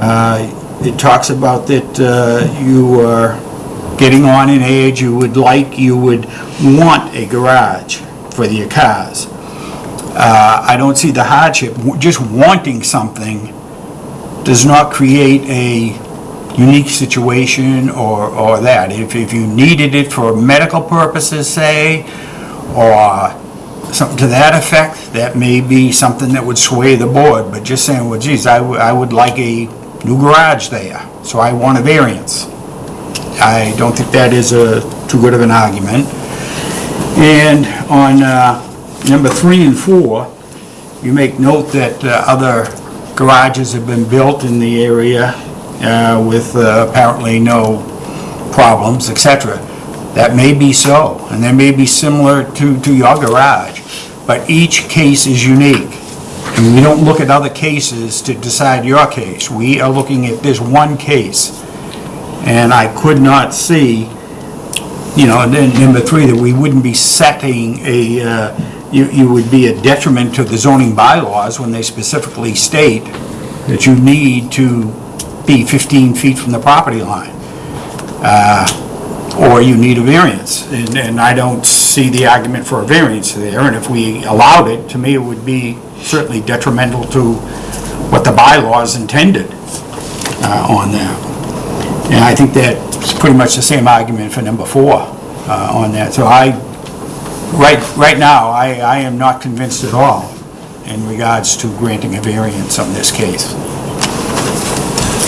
uh, it talks about that uh, you are getting on in age, you would like, you would want a garage for your cars. Uh, I don't see the hardship, W- just wanting something does not create a unique situation or, or that. If, if you needed it for medical purposes, say, or something to that effect, that may be something that would sway the board, but just saying, well, geez, I would, I would like a new garage there, so I want a variance. I don't think that is a, too good of an argument. And on, uh, number three and four, you make note that uh, other garages have been built in the area, uh, with uh, apparently no problems, etc. That may be so, and they may be similar to, to your garage, but each case is unique. And we don't look at other cases to decide your case. We are looking at this one case. And I could not see, you know, and then number three, that we wouldn't be setting a, uh, you, you would be a detriment to the zoning bylaws when they specifically state that you need to be 15 feet from the property line or you need a variance. And, and I don't see the argument for a variance there, and if we allowed it, to me, it would be certainly detrimental to what the bylaws intended uh, on that. And I think that's pretty much the same argument for number four uh, on that. So I, right, right now, I, I am not convinced at all in regards to granting a variance on this case.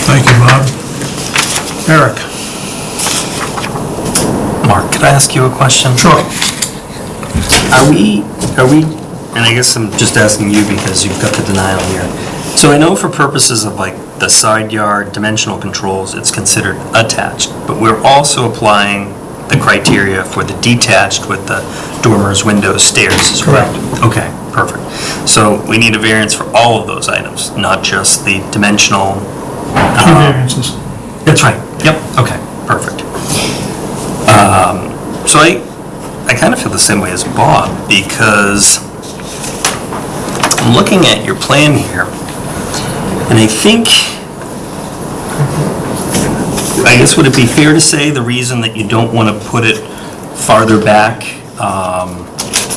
Thank you, Bob. Eric? Mark, could I ask you a question? Sure. Are we, are we, and I guess I'm just asking you because you've got the denial here. So I know for purposes of like the side yard dimensional controls, it's considered attached, but we're also applying the criteria for the detached with the dormers, windows, stairs as well? Okay, perfect. So we need a variance for all of those items, not just the dimensional? Two variances. That's right, yep, okay, perfect. Um, So I, I kind of feel the same way as Bob, because I'm looking at your plan here, and I think I guess would it be fair to say the reason that you don't want to put it farther back um,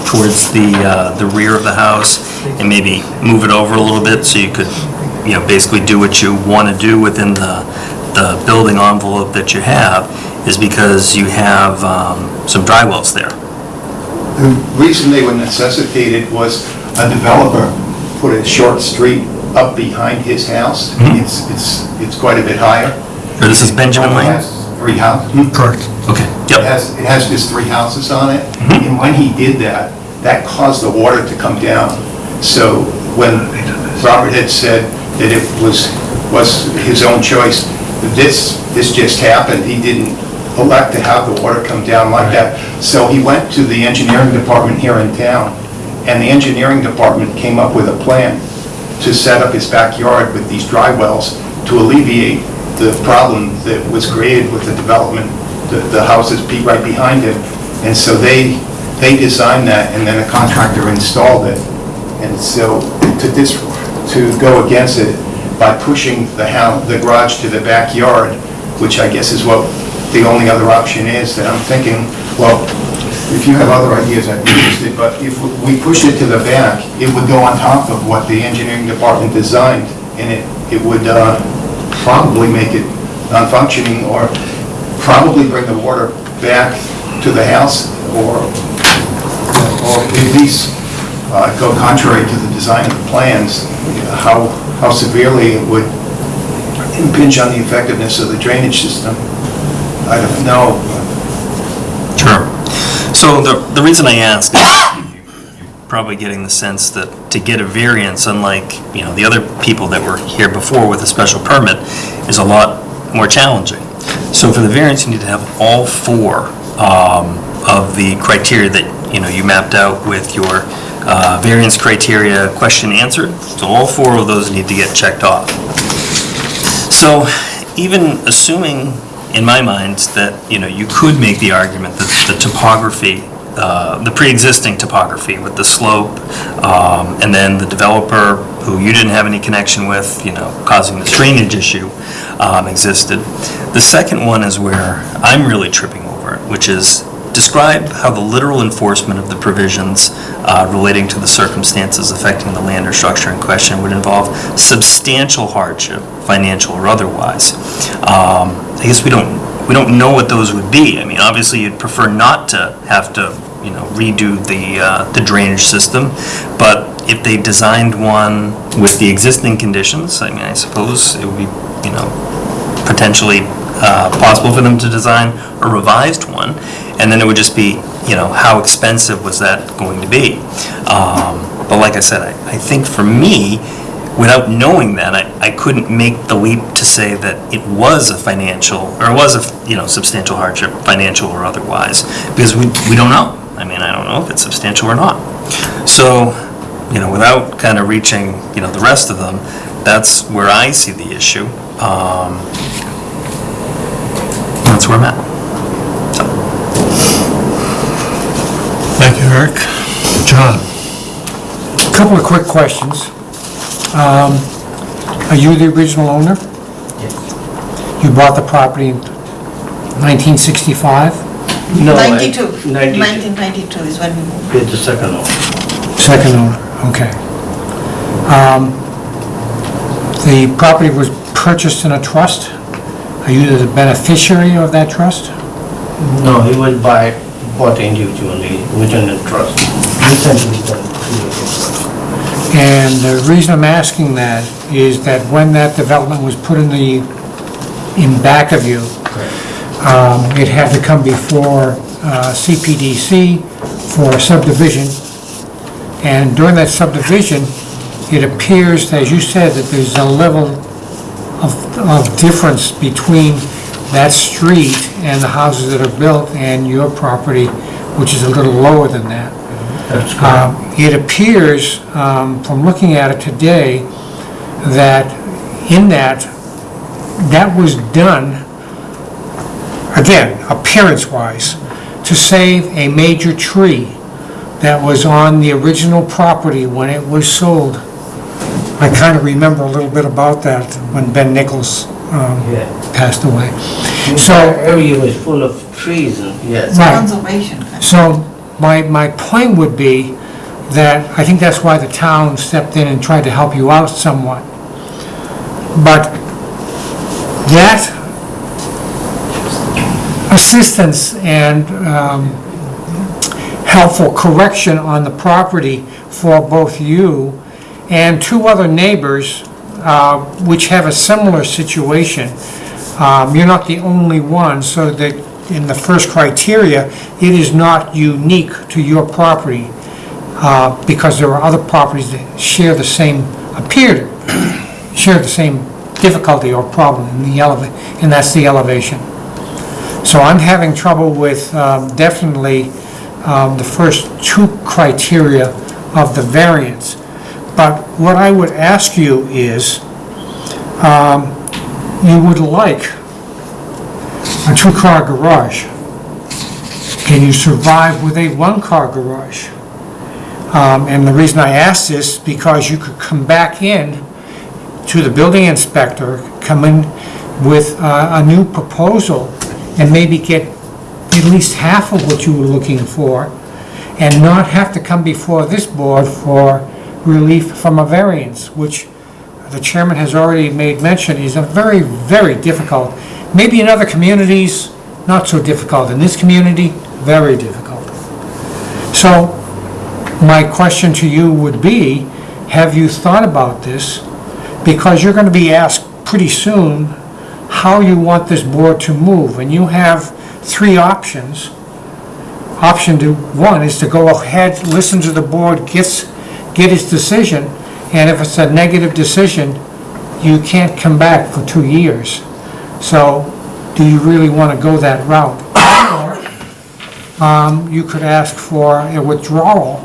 towards the, uh, the rear of the house and maybe move it over a little bit so you could, you know, basically do what you want to do within the, the building envelope that you have is because you have um, some dry wells there? The reason they were necessitated was a developer put a short street up behind his house. Mhm. It's, it's, it's quite a bit higher. This is Benjamin Lane? has Three houses. Correct. Okay, It yep, has, it has just three houses on it, Mhm. and when he did that, that caused the water to come down. So when Robert had said that it was, was his own choice, this, this just happened, he didn't elect to have the water come down like that. So he went to the engineering department here in town, and the engineering department came up with a plan to set up his backyard with these dry wells to alleviate the problem that was created with the development, the, the houses be right behind it. And so they, they designed that, and then a contractor installed it. And so to dis, to go against it by pushing the house, the garage to the backyard, which I guess is what the only other option is, that I'm thinking, well, if you have other ideas, I'd be interested, but if we push it to the back, it would go on top of what the engineering department designed, and it, it would uh, probably make it non-functioning, or probably bring the water back to the house, or, or at least uh, go contrary to the design of the plans, how, how severely it would impinge on the effectiveness of the drainage system. I don't know, sure. So the, the reason I ask probably getting the sense that to get a variance, unlike, you know, the other people that were here before with a special permit, is a lot more challenging. So for the variance, you need to have all four um, of the criteria that, you know, you mapped out with your uh, variance criteria question answered. So all four of those need to get checked off. So even assuming, in my mind, that, you know, you could make the argument that the topography, uh, the pre-existing topography with the slope, um, and then the developer who you didn't have any connection with, you know, causing this drainage issue, um, existed. The second one is where I'm really tripping over it, which is describe how the literal enforcement of the provisions uh, relating to the circumstances affecting the land or structure in question would involve substantial hardship, financial or otherwise. Um, I guess we don't, we don't know what those would be. I mean, obviously, you'd prefer not to have to, you know, redo the, uh, the drainage system, but if they designed one with the existing conditions, I mean, I suppose it would be, you know, potentially uh, possible for them to design a revised one, and then it would just be, you know, how expensive was that going to be? Um, But like I said, I I think for me, without knowing that, I I couldn't make the leap to say that it was a financial, or it was a, you know, substantial hardship, financial or otherwise, because we we don't know. I mean, I don't know if it's substantial or not. So, you know, without kind of reaching, you know, the rest of them, that's where I see the issue. Um, That's where I'm at. So, Thank you, Eric. John? A Couple of quick questions. Um, Are you the original owner? Yes. You bought the property in 1965? No, I- 92. 92. 1992 is when we moved. It's the second one. Second owner, okay. Um, The property was purchased in a trust? Are you the beneficiary of that trust? No, he was by, bought individually, within the trust. Recently done. And the reason I'm asking that is that when that development was put in the, in back of you, um, it had to come before uh, CPDC for subdivision. And during that subdivision, it appears, as you said, that there's a level of, of difference between that street and the houses that are built and your property, which is a little lower than that. That's correct. Um, It appears, um, from looking at it today, that in that, that was done, again, appearance-wise, to save a major tree that was on the original property when it was sold. I kind of remember a little bit about that when Ben Nichols um, Yeah. passed away. So So, area was full of trees and, yes. Right. Conservation. so my, my point would be that I think that's why the town stepped in and tried to help you out somewhat. But that assistance and um, helpful correction on the property for both you and two other neighbors uh, which have a similar situation. Um, You're not the only one, so that in the first criteria, it is not unique to your property uh, because there are other properties that share the same, appear to share the same difficulty or problem in the eleva, and that's the elevation. So I'm having trouble with um, definitely um, the first two criteria of the variance. But what I would ask you is, um, you would like a two-car garage. Can you survive with a one-car garage? Um, And the reason I ask this, because you could come back in to the building inspector, come in with uh, a new proposal and maybe get at least half of what you were looking for and not have to come before this board for relief from a variance, which the chairman has already made mention is a very, very difficult. Maybe in other communities, not so difficult. In this community, very difficult. So my question to you would be, have you thought about this? Because you're going to be asked pretty soon how you want this board to move, and you have three options. Option to, one is to go ahead, listen to the board, gets, get its decision, and if it's a negative decision, you can't come back for two years. So, do you really want to go that route? Or, um, you could ask for a withdrawal,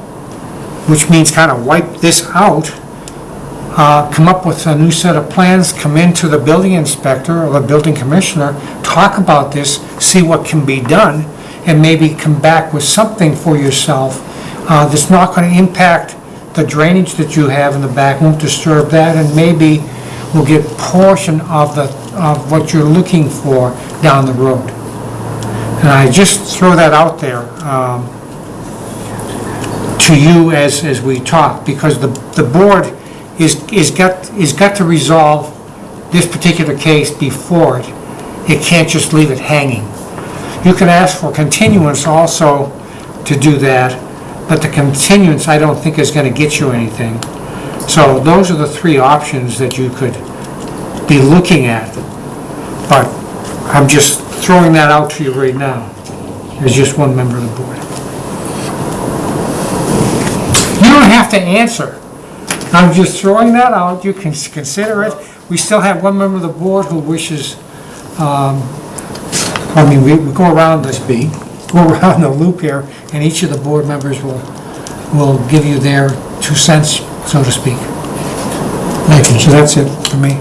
which means kind of wipe this out, uh, come up with a new set of plans, come into the building inspector or the building commissioner, talk about this, see what can be done, and maybe come back with something for yourself uh, that's not going to impact the drainage that you have in the back, won't disturb that, and maybe will get portion of the, of what you're looking for down the road. And I just throw that out there um, to you as, as we talk, because the, the board is, is got, is got to resolve this particular case before it. It can't just leave it hanging. You can ask for continuance also to do that, but the continuance, I don't think is gonna get you anything. So those are the three options that you could be looking at. But I'm just throwing that out to you right now, as just one member of the board. You don't have to answer. I'm just throwing that out, you can consider it. We still have one member of the board who wishes, um, I mean, we we go around this beat, *laughs* go around the loop here, and each of the board members will, will give you their two cents, so to speak. Thank you, so that's it for me.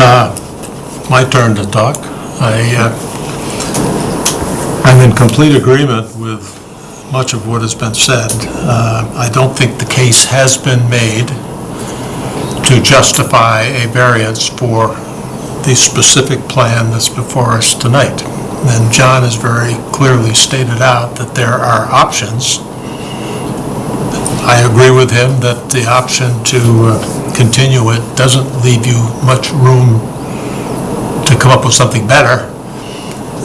Uh, My turn to talk. I, uh, I'm in complete agreement with much of what has been said. Uh, I don't think the case has been made to justify a variance for the specific plan that's before us tonight. And John has very clearly stated out that there are options. I agree with him that the option to uh, continue it doesn't leave you much room to come up with something better.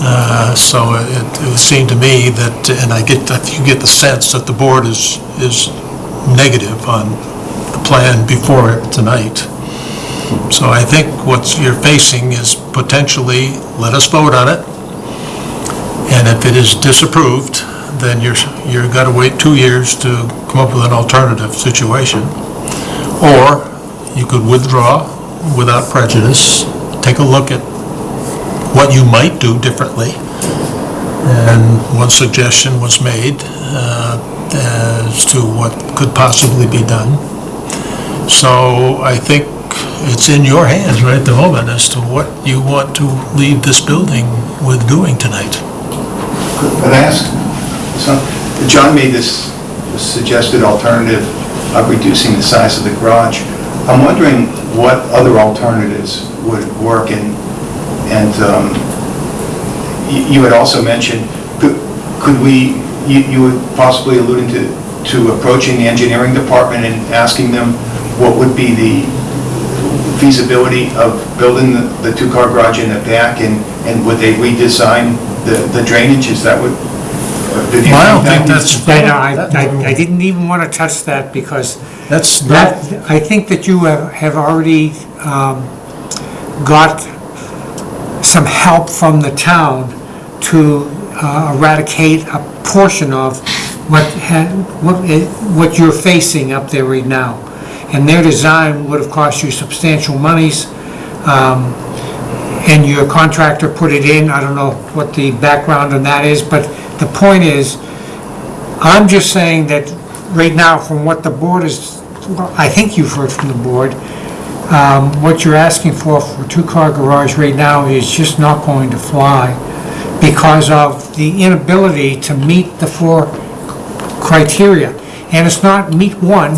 Uh, So it it would seem to me that, and I get, that you get the sense that the board is, is negative on the plan before it tonight. So I think what you're facing is potentially, let us vote on it, and if it is disapproved, then you're, you're got to wait two years to come up with an alternative situation. Or you could withdraw without prejudice, take a look at what you might do differently. And one suggestion was made uh, as to what could possibly be done. So I think it's in your hands right at the moment as to what you want to leave this building with doing tonight. Could I ask, so, John made this suggested alternative of reducing the size of the garage. I'm wondering what other alternatives would work, and, and um, you you had also mentioned, could could we, you you were possibly alluding to, to approaching the engineering department and asking them what would be the feasibility of building the the two-car garage in the back, and, and would they redesign the the drainage, is that what? uh, did you Well, I don't that think was- that's, I, I, I didn't even want to touch that because that's that, I think that you have, have already, um, got some help from the town to uh, eradicate a portion of what what, it- what you're facing up there right now. And their design would have cost you substantial monies, um, and your contractor put it in, I don't know what the background on that is, but the point is, I'm just saying that right now, from what the board is, I think you've heard from the board, um, what you're asking for for two-car garage right now is just not going to fly because of the inability to meet the four criteria. And it's not meet one,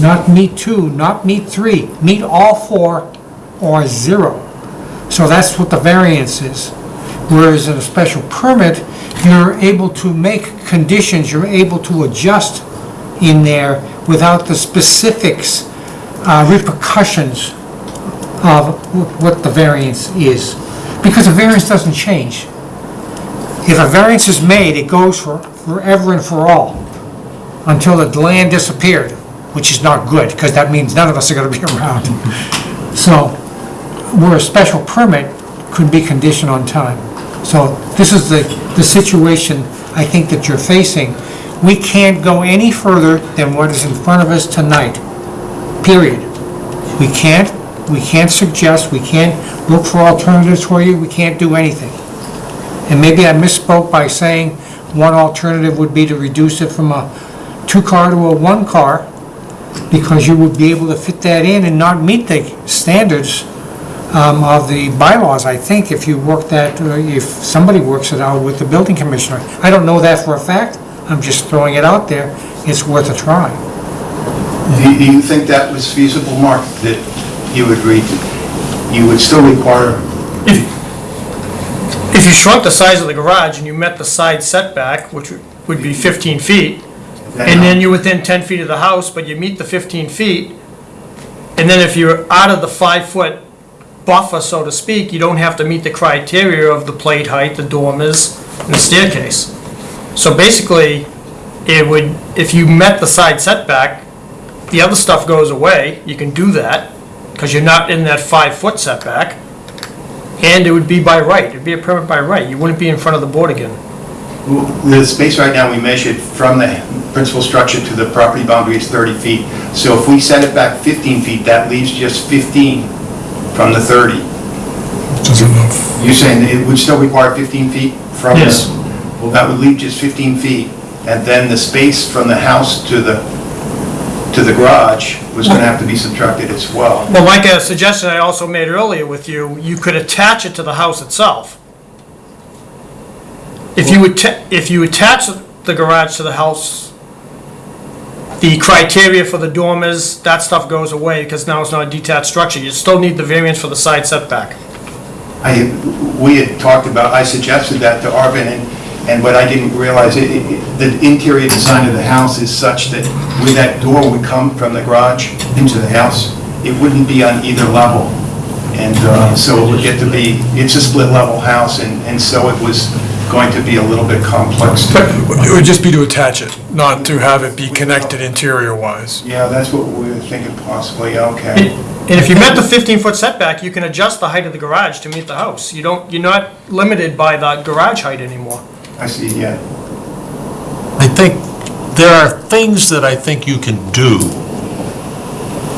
not meet two, not meet three, meet all four or zero. So that's what the variance is. Whereas in a special permit, you're able to make conditions, you're able to adjust in there without the specifics, uh, repercussions of what the variance is. Because a variance doesn't change. If a variance is made, it goes for forever and for all, until the land disappeared, which is not good, because that means none of us are gonna be *laughs* around. So, where a special permit could be conditioned on time. So this is the, the situation I think that you're facing. We can't go any further than what is in front of us tonight, period. We can't, we can't suggest, we can't look for alternatives for you, we can't do anything. And maybe I misspoke by saying one alternative would be to reduce it from a two-car to a one-car, because you would be able to fit that in and not meet the standards um, of the bylaws, I think, if you work that, uh, if somebody works it out with the building commissioner. I don't know that for a fact, I'm just throwing it out there, it's worth a try. Do do you think that was feasible, Mark, that you agreed to, you would still require, If you shrunk the size of the garage and you met the side setback, which would be 15 feet, and then you're within 10 feet of the house, but you meet the 15 feet, and then if you're out of the five-foot buffer, so to speak, you don't have to meet the criteria of the plate height, the dormers, and the staircase. So basically, it would, if you met the side setback, the other stuff goes away, you can do that, because you're not in that five-foot setback, and it would be by right, it'd be a permit by right, you wouldn't be in front of the board again. the space right now, we measured from the principal structure to the property boundary is 30 feet. So if we set it back 15 feet, that leaves just 15 from the 30. Which is enough. You're saying that it would still require 15 feet from Yes. this? Well, that would leave just 15 feet, and then the space from the house to the, to the garage was gonna have to be subtracted as well. Well, like a suggestion I also made earlier with you, you could attach it to the house itself. If you would, if you attach the garage to the house, the criteria for the dormers, that stuff goes away, because now it's not a detached structure, you still need the variance for the side setback. I, we had talked about, I suggested that to Arvin, and, and what I didn't realize, it, it- the interior design of the house is such that where that door would come from the garage into the house, it wouldn't be on either level. And, uh, so it would get to be, it's a split level house, and, and so it was going to be a little bit complex. to- It would just be to attach it, not to have it be connected interior-wise. Yeah, that's what we were thinking possibly, okay. And if you met the 15-foot setback, you can adjust the height of the garage to meet the house. You don't, you're not limited by the garage height anymore. I see, yeah. I think there are things that I think you can do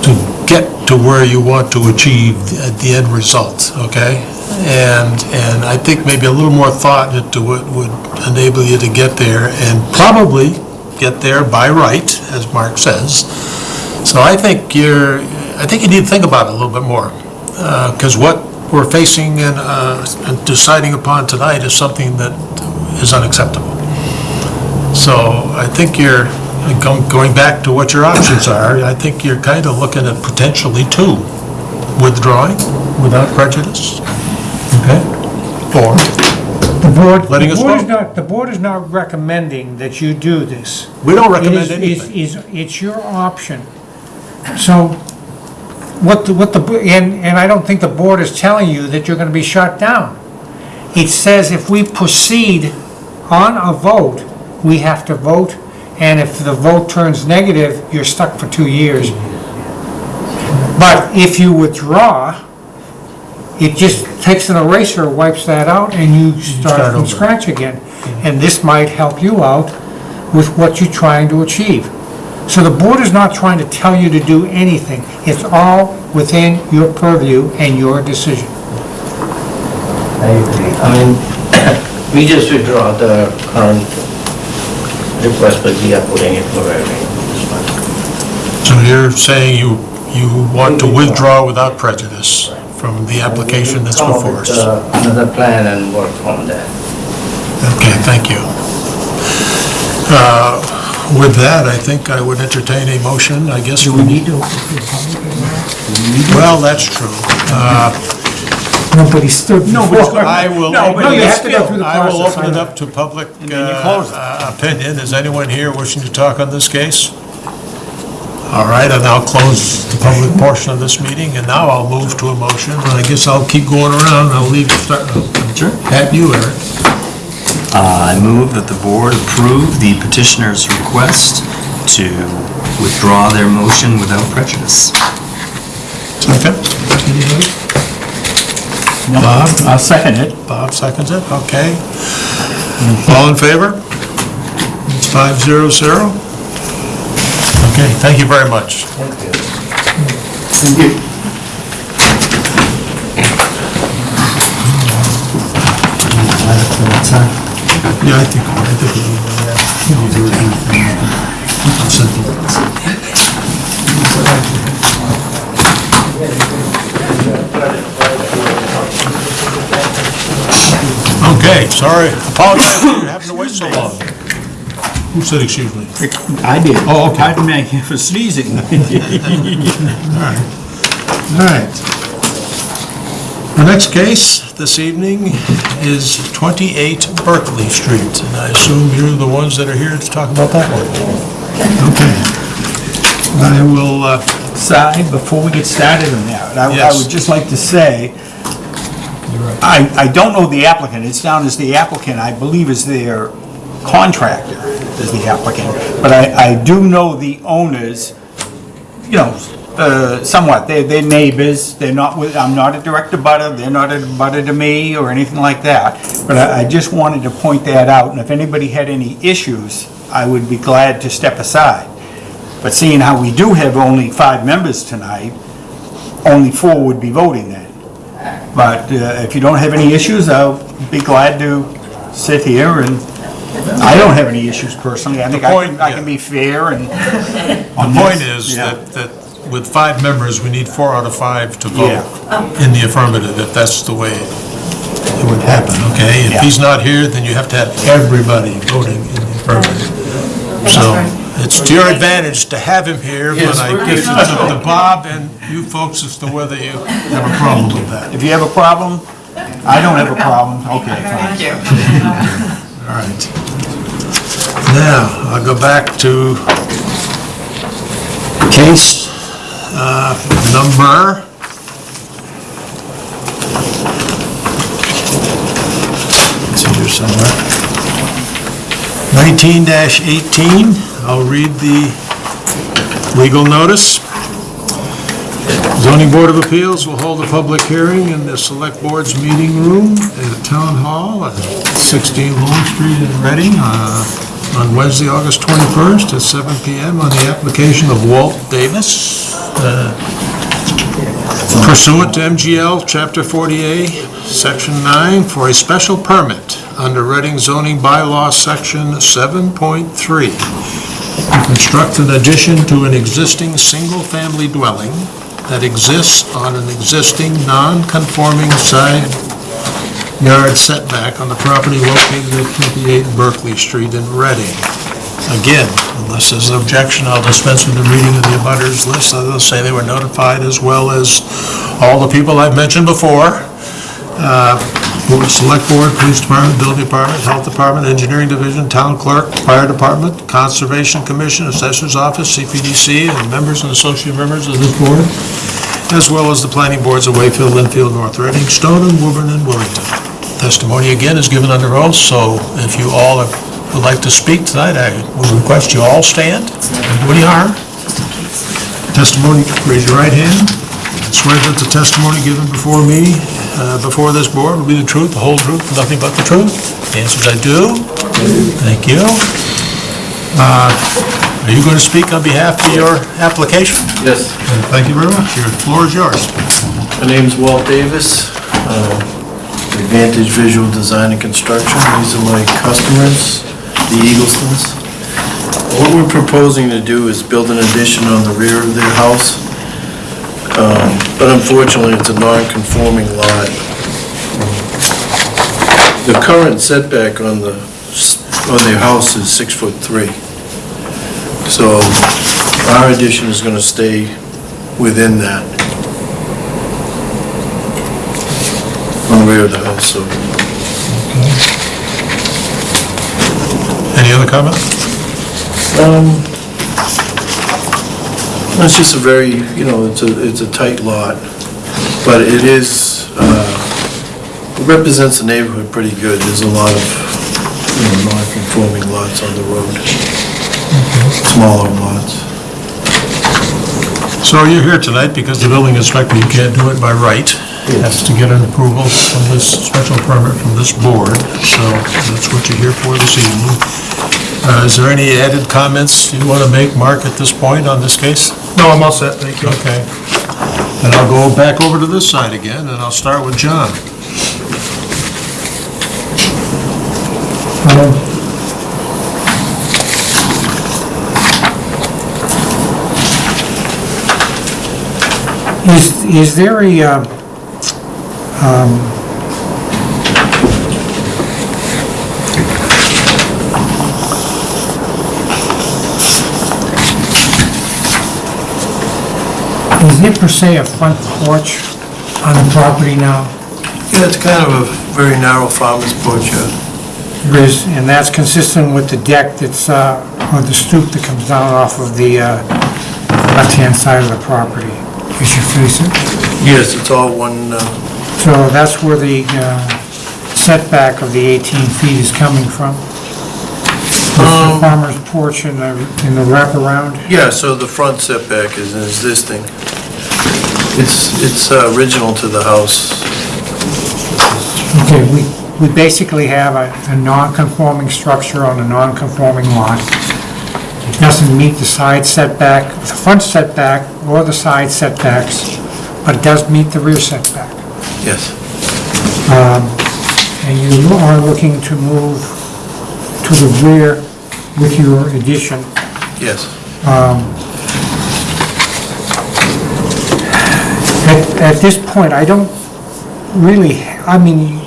to get to where you want to achieve at the end result, okay? And, and I think maybe a little more thought into it would enable you to get there and probably get there by right, as Mark says. So I think you're, I think you need to think about it a little bit more. Because what we're facing and uh, and deciding upon tonight is something that is unacceptable. So I think you're, going back to what your options are, I think you're kind of looking at potentially two. withdrawing without prejudice? Okay? Or, The board, Letting the us board is vote. not, the board is not recommending that you do this. we don't It recommend is- anything. is- is- It's your option. So what, the what the, bo- and, and I don't think the board is telling you that you're gonna be shut down. It says if we proceed on a vote, we have to vote, and if the vote turns negative, you're stuck for two years. But if you withdraw, it just takes an eraser, wipes that out, and you start start from over. scratch again. And this might help you out with what you're trying to achieve. So the board is not trying to tell you to do anything. It's all within your purview and your decision. I agree. I mean, we just withdraw the current request, but we are putting it for every. So you're saying you, you want to withdraw without prejudice from the application that's Come up before with, us? uh, Another plan and work from there. Okay, thank you. Uh, With that, I think I would entertain a motion, I guess. we need to? Well, that's true. Uh, Nobody stood before. I will, No, but you have to go through the I will process, open it know. up to public then you close it. uh, opinion. Is anyone here wishing to talk on this case? All right, I'll now close the public portion of this meeting, and now I'll move to a motion. And I guess I'll keep going around, I'll leave, start, Sure. at you, Eric. Uh, I move that the board approve the petitioner's request to withdraw their motion without prejudice. Second? Anybody? Bob, I'll second it. Bob seconds it, okay. All in favor? It's five zero zero. Okay, thank you very much. Thank you. Yeah, I think, I think we need that. Simple. Okay, sorry, apologize for *coughs* having to wait so long. Who said excuse me? I did. Oh, okay. Pardon me for sneezing. *laughs* All right. All right. The next case this evening is 28 Berkeley Street, and I assume you're the ones that are here to talk about that one. Okay. I will, uh, Side, before we get started on that, I I Yes. would just like to say, I, I don't know the applicant, it's down as the applicant, I believe is their contractor, is the applicant, but I, I do know the owners, you know, uh, somewhat, they're, they're neighbors, they're not, with- I'm not a direct abutter, they're not a butter to me or anything like that, but I, I just wanted to point that out, and if anybody had any issues, I would be glad to step aside. But seeing how we do have only five members tonight, only four would be voting then. But uh, if you don't have any issues, I'll be glad to sit here and, I don't have any issues personally. I think I can, point, I can be fair and. the point is Yeah. that, that with five members, we need four out of five to vote Yeah. in the affirmative, if that's the way it would happen, okay? If Yeah. he's not here, then you have to have everybody voting in the affirmative. So, it's to your advantage to have him here, but I guess it's up to Bob and you folks as to whether you have a problem with that. If you have a problem, I don't have a problem, okay, fine. All right. Now, I'll go back to case uh, number... It's here somewhere. 19-18. I'll read the legal notice. Zoning Board of Appeals will hold a public hearing in the Select Board's meeting room at Town Hall at 16 Long Street in Reading uh, on Wednesday, August 21st at 7 PM on the application of Walt Davis uh, pursuant to MGL Chapter 40A, Section 9, for a special permit under Reading zoning bylaw Section 7.3 to construct an addition to an existing single-family dwelling that exists on an existing non-conforming side yard setback on the property located at 28 Berkeley Street in Reading. Again, Unless there's an objection, I'll dispense with the reading of the abutters list. I'll say they were notified as well as all the people I've mentioned before. Uh, Select Board, Police Department, Building Department, Health Department, Engineering Division, Town Clerk, Fire Department, Conservation Commission, Assessor's Office, CPDC, and members and associate members of this board, as well as the planning boards of Wakefield, Lynnfield, North Reading, Stoneham, Woburn, and Wilmington. Testimony again is given under oath, so if you all would like to speak tonight, I would request you all stand. Don't do any harm. Testimony, raise your right hand. Swear that the testimony given before me, uh, before this board, will be the truth, the whole truth, and nothing but the truth. The answer is I do. Thank you. Uh, Are you going to speak on behalf of your application? Yes, Thank you very much. Your floor is yours. my name's Walt Davis, uh, Advantage Visual Design and Construction. These are my customers, the Eaglestons. What we're proposing to do is build an addition on the rear of their house, Um, but unfortunately, it's a non-conforming lot. The current setback on the, on their house is six foot three. So our addition is gonna stay within that. on the rear of the house, so. Any other comment? Um, it's just a very, you know, it's a, it's a tight lot, but it is, uh, it represents the neighborhood pretty good. There's a lot of, you know, non-conforming lots on the road. Smaller lots. So you're here tonight because the building inspector, you can't do it by right. Has to get an approval from this special permit from this board, so that's what you're here for this evening. Uh, Is there any added comments you want to make, Mark, at this point on this case? No, I'm all set, thank you. Okay. And I'll go back over to this side again, and I'll start with John. Is, is there a, uh, um, is there per se a front porch on the property now? Yeah, it's kind of a very narrow farmer's porch, yeah. There is, and that's consistent with the deck that's, uh, or the stoop that comes down off of the, uh, left-hand side of the property, as you face it. Yes, it's all one, uh, So that's where the uh, setback of the 18 feet is coming from? With the Um, farmer's porch and the, and the wraparound? Yeah, so the front setback is existing. It's, it's uh, original to the house. Okay, we, we basically have a, a non-conforming structure on a non-conforming lot. It doesn't meet the side setback, the front setback or the side setbacks, but it does meet the rear setback. Yes. Um, And you are looking to move to the rear with your addition. Yes. Um, At, at this point, I don't really, I mean,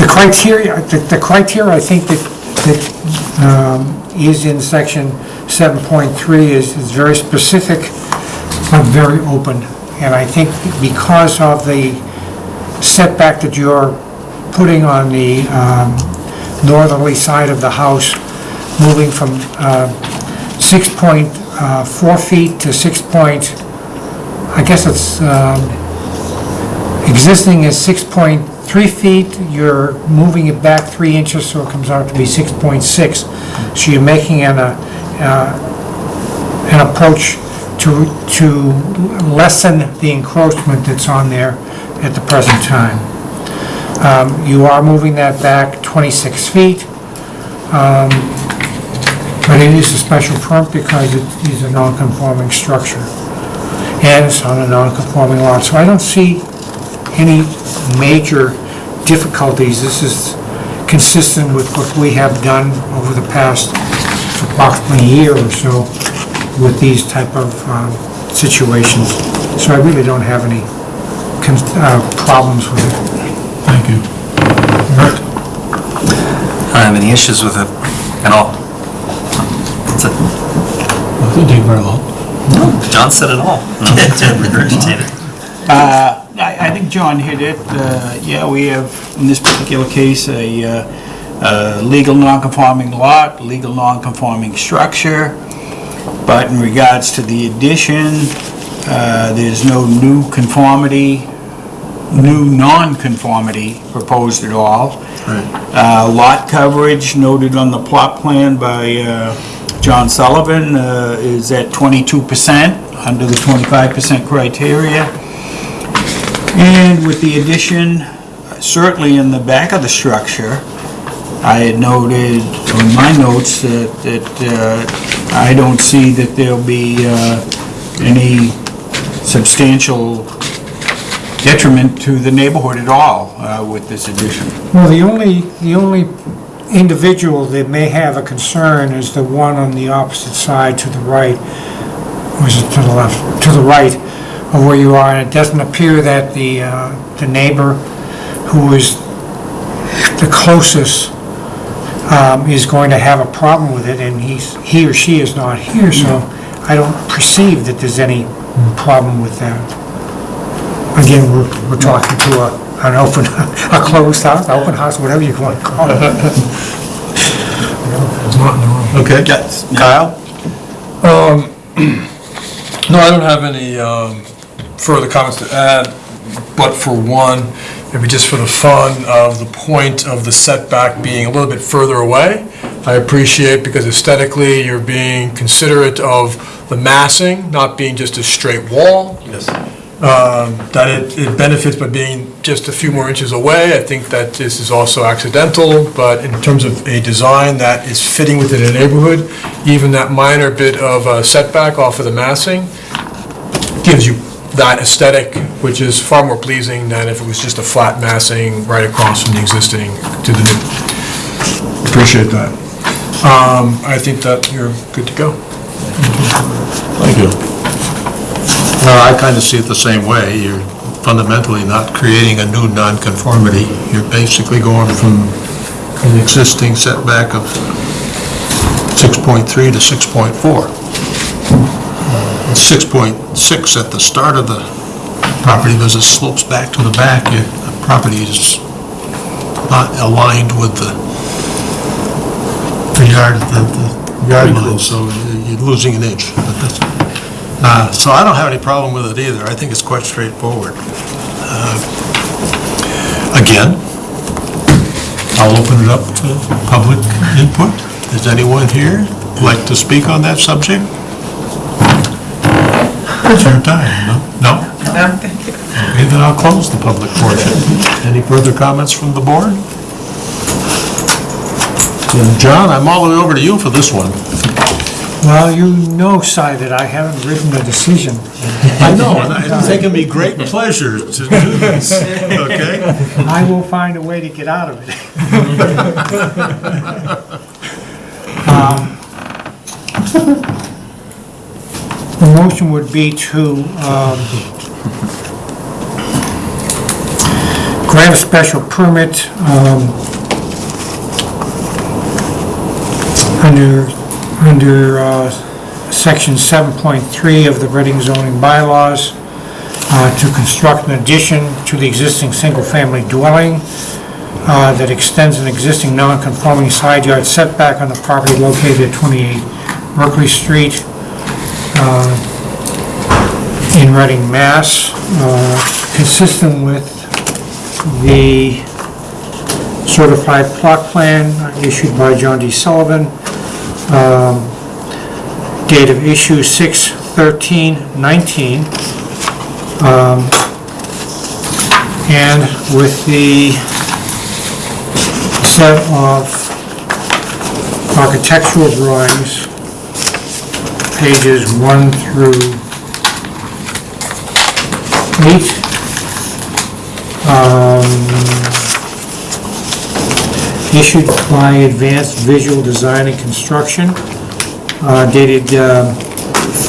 the criteria, the the criteria, I think that, that um, is in section 7.3 is, is very specific, but very open. And I think because of the setback that you're putting on the um, northerly side of the house, moving from uh, 6.4 feet to 6 point, I guess it's, um, existing is 6.3 feet, you're moving it back 3 inches, so it comes out to be 6.6. So you're making an, uh, uh, an approach to, to lessen the encroachment that's on there at the present time. Um, You are moving that back 26 feet, um, but it is a special permit because it is a non-conforming structure, and it's on a non-conforming lot, so I don't see any major difficulties. This is consistent with what we have done over the past approximately year or so with these type of um, situations. So I really don't have any con- uh, problems with it. Thank you. Rick? I don't have any issues with it at all. That's it. Didn't take very long. John said it all. *laughs* No need to regurgitate. Uh, I, I think John hit it. Uh, Yeah, we have, in this particular case, a uh, uh, legal non-conforming lot, legal non-conforming structure, but in regards to the addition, uh, there's no new conformity, new non-conformity proposed at all. Uh, Lot coverage noted on the plot plan by uh, John Sullivan uh, is at 22%, under the 25% criteria. And with the addition, certainly in the back of the structure, I had noted on my notes that, that uh, I don't see that there'll be uh, any substantial detriment to the neighborhood at all uh, with this addition. Well, the only, the only individual that may have a concern is the one on the opposite side to the right, or is it to the left? To the right of where you are, and it doesn't appear that the, uh, the neighbor who is the closest um, is going to have a problem with it, and he's, he or she is not here, so I don't perceive that there's any problem with that. Again, we're, we're talking to a, an open, a closed house, open house, whatever you want to call it. Okay. Kyle? Um, No, I don't have any um, further comments to add, but for one, maybe just for the fun of the point of the setback being a little bit further away, I appreciate because aesthetically, you're being considerate of the massing, not being just a straight wall. Yes. Um, that it it benefits by being just a few more inches away. I think that this is also accidental, but in terms of a design that is fitting within a neighborhood, even that minor bit of uh, setback off of the massing gives you that aesthetic, which is far more pleasing than if it was just a flat massing right across from the existing to the new. Appreciate that. Um, I think that you're good to go. Thank you. Well, I kind of see it the same way. You're fundamentally not creating a new nonconformity. You're basically going from an existing setback of 6.3 to 6.4. Uh, 6.6 at the start of the property because it slopes back to the back. Your the property is not aligned with the the yard, the the yard line, so you're losing an inch. But that's- uh, So I don't have any problem with it either. I think it's quite straightforward. Uh, Again, I'll open it up to public input. Is anyone here like to speak on that subject? It's your time, no? No? No, thank you. Okay, then I'll close the public portion. Any further comments from the board? Then, John, I'm all the way over to you for this one. Well, you know, Si, that I haven't written a decision. I know, and it's taken me great pleasure to do this, okay? I will find a way to get out of it. *laughs* Um, The motion would be to um, grant a special permit um, under, under uh, section 7.3 of the Reading zoning bylaws uh, to construct an addition to the existing single-family dwelling uh, that extends an existing non-conforming side yard setback on the property located at 28 Berkeley Street uh, in Reading, Mass, uh, consistent with the certified plot plan issued by John D. Sullivan, um, date of issue 6/13/19, um, and with the set of architectural drawings, pages 1 through 8. um, Issued by Advanced Visual Design and Construction, uh, dated um,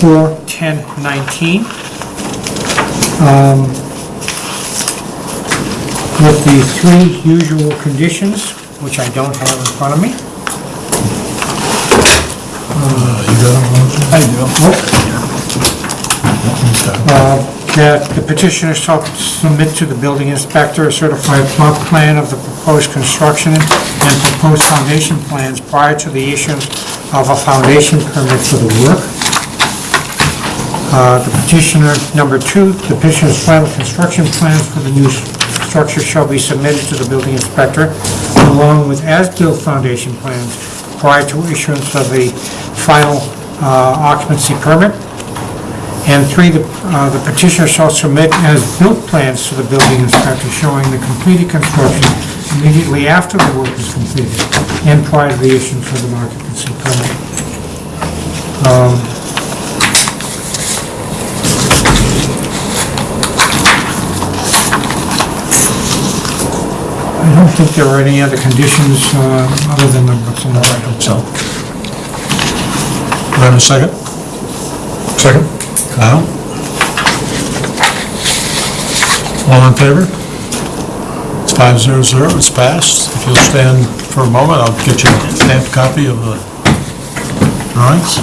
4/10/19. Um, With the three usual conditions which I don't have in front of me. You got them? I do. Uh, That the petitioner shall submit to the building inspector a certified plot plan of the proposed construction and proposed foundation plans prior to the issuance of a foundation permit for the work. Uh, The petitioner, number two, the petitioner's final construction plans for the new structure shall be submitted to the building inspector along with as-built foundation plans prior to issuance of the final uh, occupancy permit. And three, the uh, the petitioner shall submit as-built plans to the building inspector showing the completed construction immediately after the work is completed and prior to the issuance of an occupancy permit. Um, I don't think there are any other conditions uh, other than the what's in the right. So. Do I have a second? Second? Kyle? All in favor? It's five zero zero, it's passed. If you'll stand for a moment, I'll get you a stamped copy of the drawings.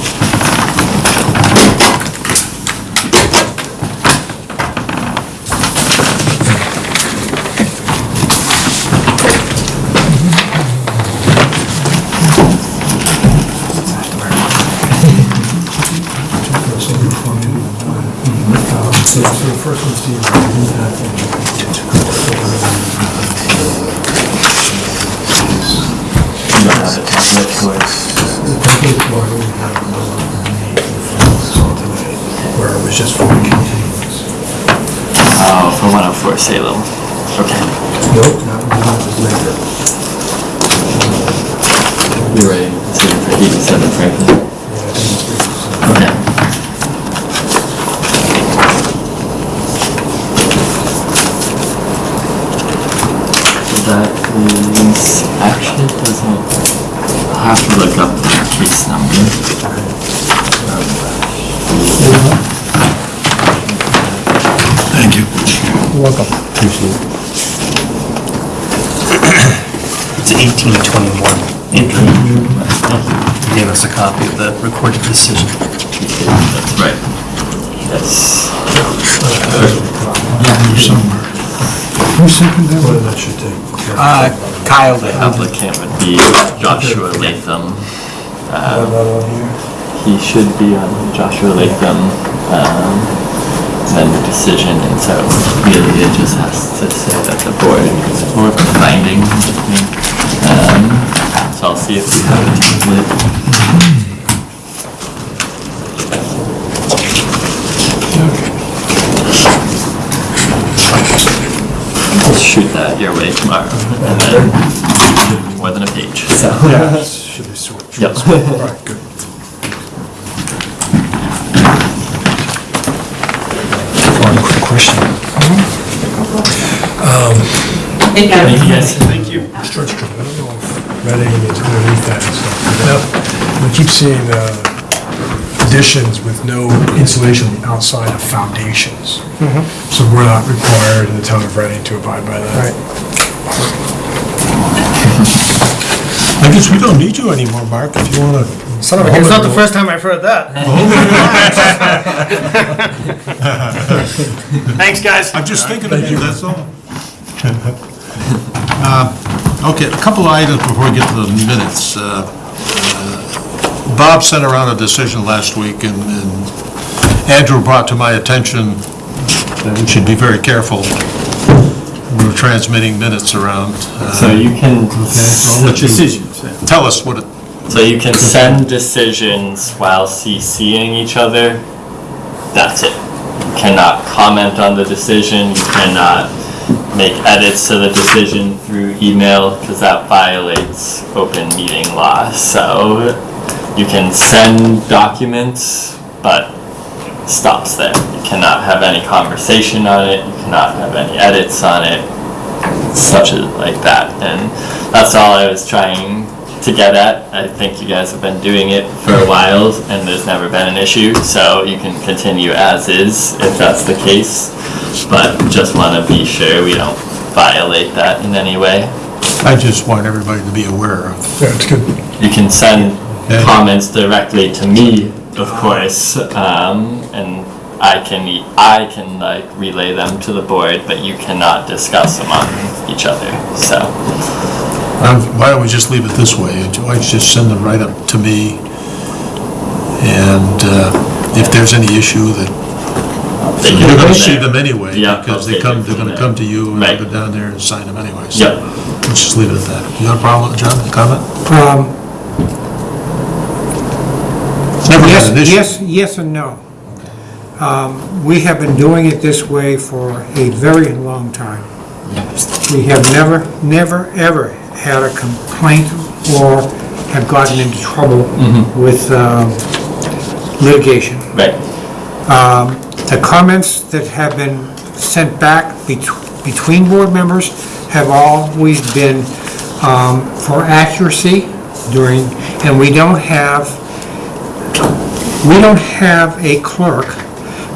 Where it was just for the continuance. Oh, for 104 Salem. Okay. Nope, that was later. You're right. It's here for 87 Franklin. Okay. That is, actually it doesn't, I'll have to look up the case number. Thank you. You're welcome. It's 1821. Andrew, you gave us a copy of the recorded decision. That's right. Yes. Who seconded that? Well, that should take. Uh, Kyle. Applicant would be Joshua Latham. Have that on here? He should be on Joshua Latham, um, and the decision, and so really it just has to say that the board is for finding. Um, so I'll see if we have a template. I'll shoot that your way tomorrow, and then more than a page, so. Yeah, should be short. Yep. All right, good. One quick question. Um, Thank you guys. Thank you. Stretch I don't know if Reading is underneath that and stuff. We keep seeing uh, additions with no insulation outside of foundations. So we're not required in the town of Reading to abide by that. Right. I guess we don't need you anymore, Mark, if you want to. Son of a It's not the first time I've heard that. *laughs* Thanks, guys. I'm just thinking of you, that's all. *laughs* Uh, Okay, a couple of items before we get to the minutes. Uh, Bob sent around a decision last week, and and Andrew brought to my attention that we should be very careful. We're transmitting minutes around. Uh, So you can. Let you Tell us what it, So you can send decisions while CCing each other. That's it. You cannot comment on the decision, you cannot make edits to the decision through email, because that violates open meeting law. So you can send documents, but stops there. You cannot have any conversation on it, you cannot have any edits on it, such as like that. And that's all I was trying to get at. I think you guys have been doing it for a while and there's never been an issue, so you can continue as is if that's the case. But just want to be sure we don't violate that in any way. I just want everybody to be aware of. Yeah, it's good. You can send Yeah. comments directly to me, of course, um, and I can, e- I can like relay them to the board, but you cannot discuss them among each other, so. Um, Why don't we just leave it this way? Why don't you just send them right up to me? And uh, if there's any issue that, they you're gonna see them anyway, Yeah, because they come, they're gonna come to you and Right. go down there and sign them anyway. So Yep. Let's just leave it at that. You got a problem, John, a comment? Um, It's never Yes, been an issue. yes, yes and no. Um, We have been doing it this way for a very long time. We have never, never, ever had a complaint or have gotten into trouble with um, litigation. Right, Um, The comments that have been sent back bet- between board members have always been um, for accuracy during, and we don't have, we don't have a clerk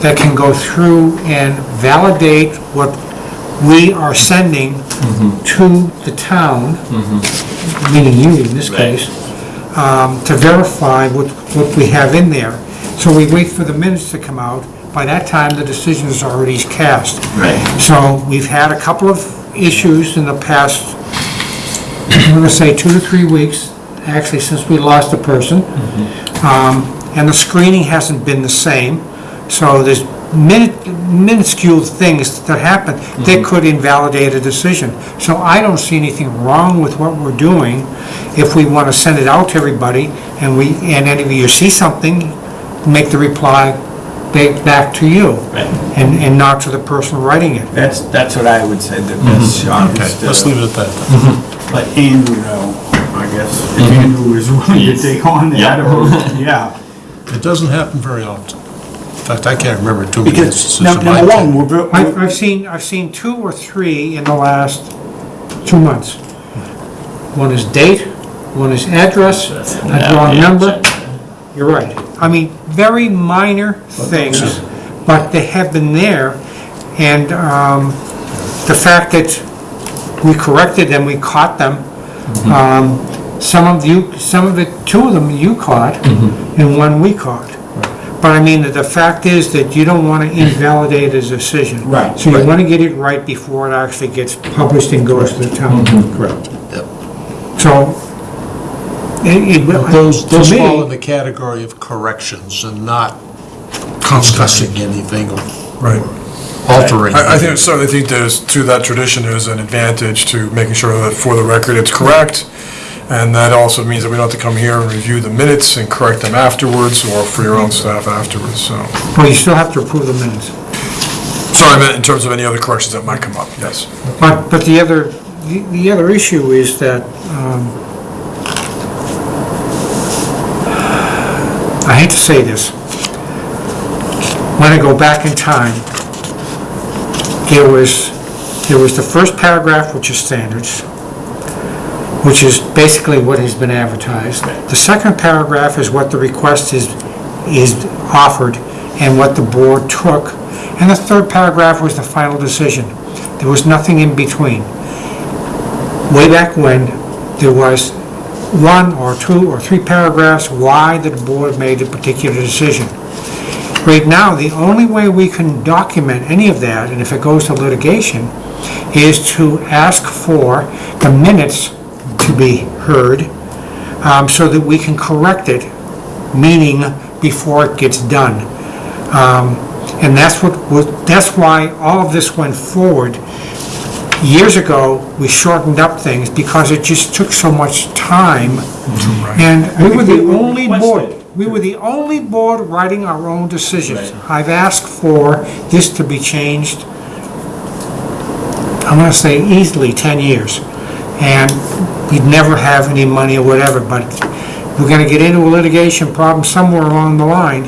that can go through and validate what we are sending mm-hmm. to the town, mm-hmm. meaning you in this Right. case, um, to verify what, what we have in there. So we wait for the minutes to come out. By that time, the decision is already cast. right. So we've had a couple of issues in the past, I'm gonna say two to three weeks, actually since we lost a person. Mm-hmm. Um, And the screening hasn't been the same, so there's minute- minuscule things that happen that mm-hmm. could invalidate a decision. So I don't see anything wrong with what we're doing if we want to send it out to everybody and we, and any of you see something, make the reply ba- back to you. Right. And, and not to the person writing it. That's, that's what I would say, the best shot Okay, is let's to leave it at that. then. *laughs* Mm-hmm. let Andrew know, I guess, if Andrew is willing to take on that, Yeah. or, yeah. It doesn't happen very often. In fact, I can't remember too many Because, instances num- in my number one, time. we're, I've, I've seen, I've seen two or three in the last two months. One is date, one is address, That's a now wrong number. You're right. I mean, very minor things, but they have been there. And um, the fact that we corrected them, we caught them. Um, Some of you, some of it, two of them you caught, mm-hmm. and one we caught. But I mean, the fact is that you don't want to invalidate a decision. Right, So you right. want to get it right before it actually gets published and goes to the town. Mm-hmm, correct. So, it, it, Those, those to fall in me, the category of corrections and not discussing anything or Right. altering. I, I think, certainly think there's, to that tradition, there's an advantage to making sure that for the record it's correct. And that also means that we don't have to come here and review the minutes and correct them afterwards or for your own staff afterwards, so. well, you still have to approve the minutes. Sorry, I meant in terms of any other corrections that might come up, yes. But, but the other, the the other issue is that, um, I hate to say this, when I go back in time, there was, there was the first paragraph, which is standards, which is basically what has been advertised. The second paragraph is what the request is, is offered and what the board took. And the third paragraph was the final decision. There was nothing in between. Way back when, there was one or two or three paragraphs why the board made a particular decision. Right now, the only way we can document any of that, and if it goes to litigation, is to ask for the minutes to be heard, um, so that we can correct it, meaning before it gets done. Um, And that's what, was- that's why all of this went forward. Years ago, we shortened up things because it just took so much time. And we were the only board, we were the only board writing our own decisions. I've asked for this to be changed, I'm gonna say easily 10 years. And we'd never have any money or whatever, but we're gonna get into a litigation problem somewhere along the line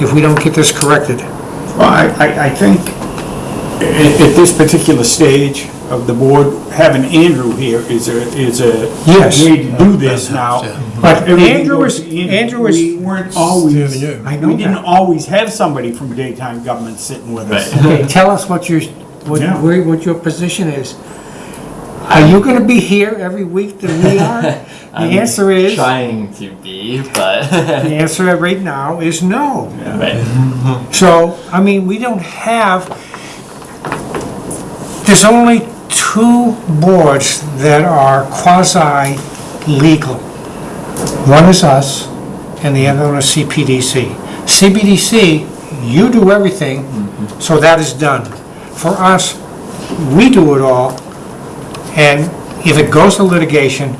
if we don't get this corrected. Well, I, I, I think at, at this particular stage of the board, having Andrew here is a, is a Yes. way to do this now. But Everything Andrew goes is, to Andrew. Andrew is, We weren't always, Standing in. I know we didn't that. always have somebody from daytime government sitting with us. Okay, tell us what your, what, Yeah. where, what your position is. Are you gonna be here every week that we *laughs* are? The answer is, Trying to be, but. The *laughs* answer right now is no. Right. *laughs* So, I mean, we don't have, there's only two boards that are quasi-legal. One is us, and the other one is CPDC. CPDC, you do everything, mm-hmm. so that is done. For us, we do it all, and if it goes to litigation,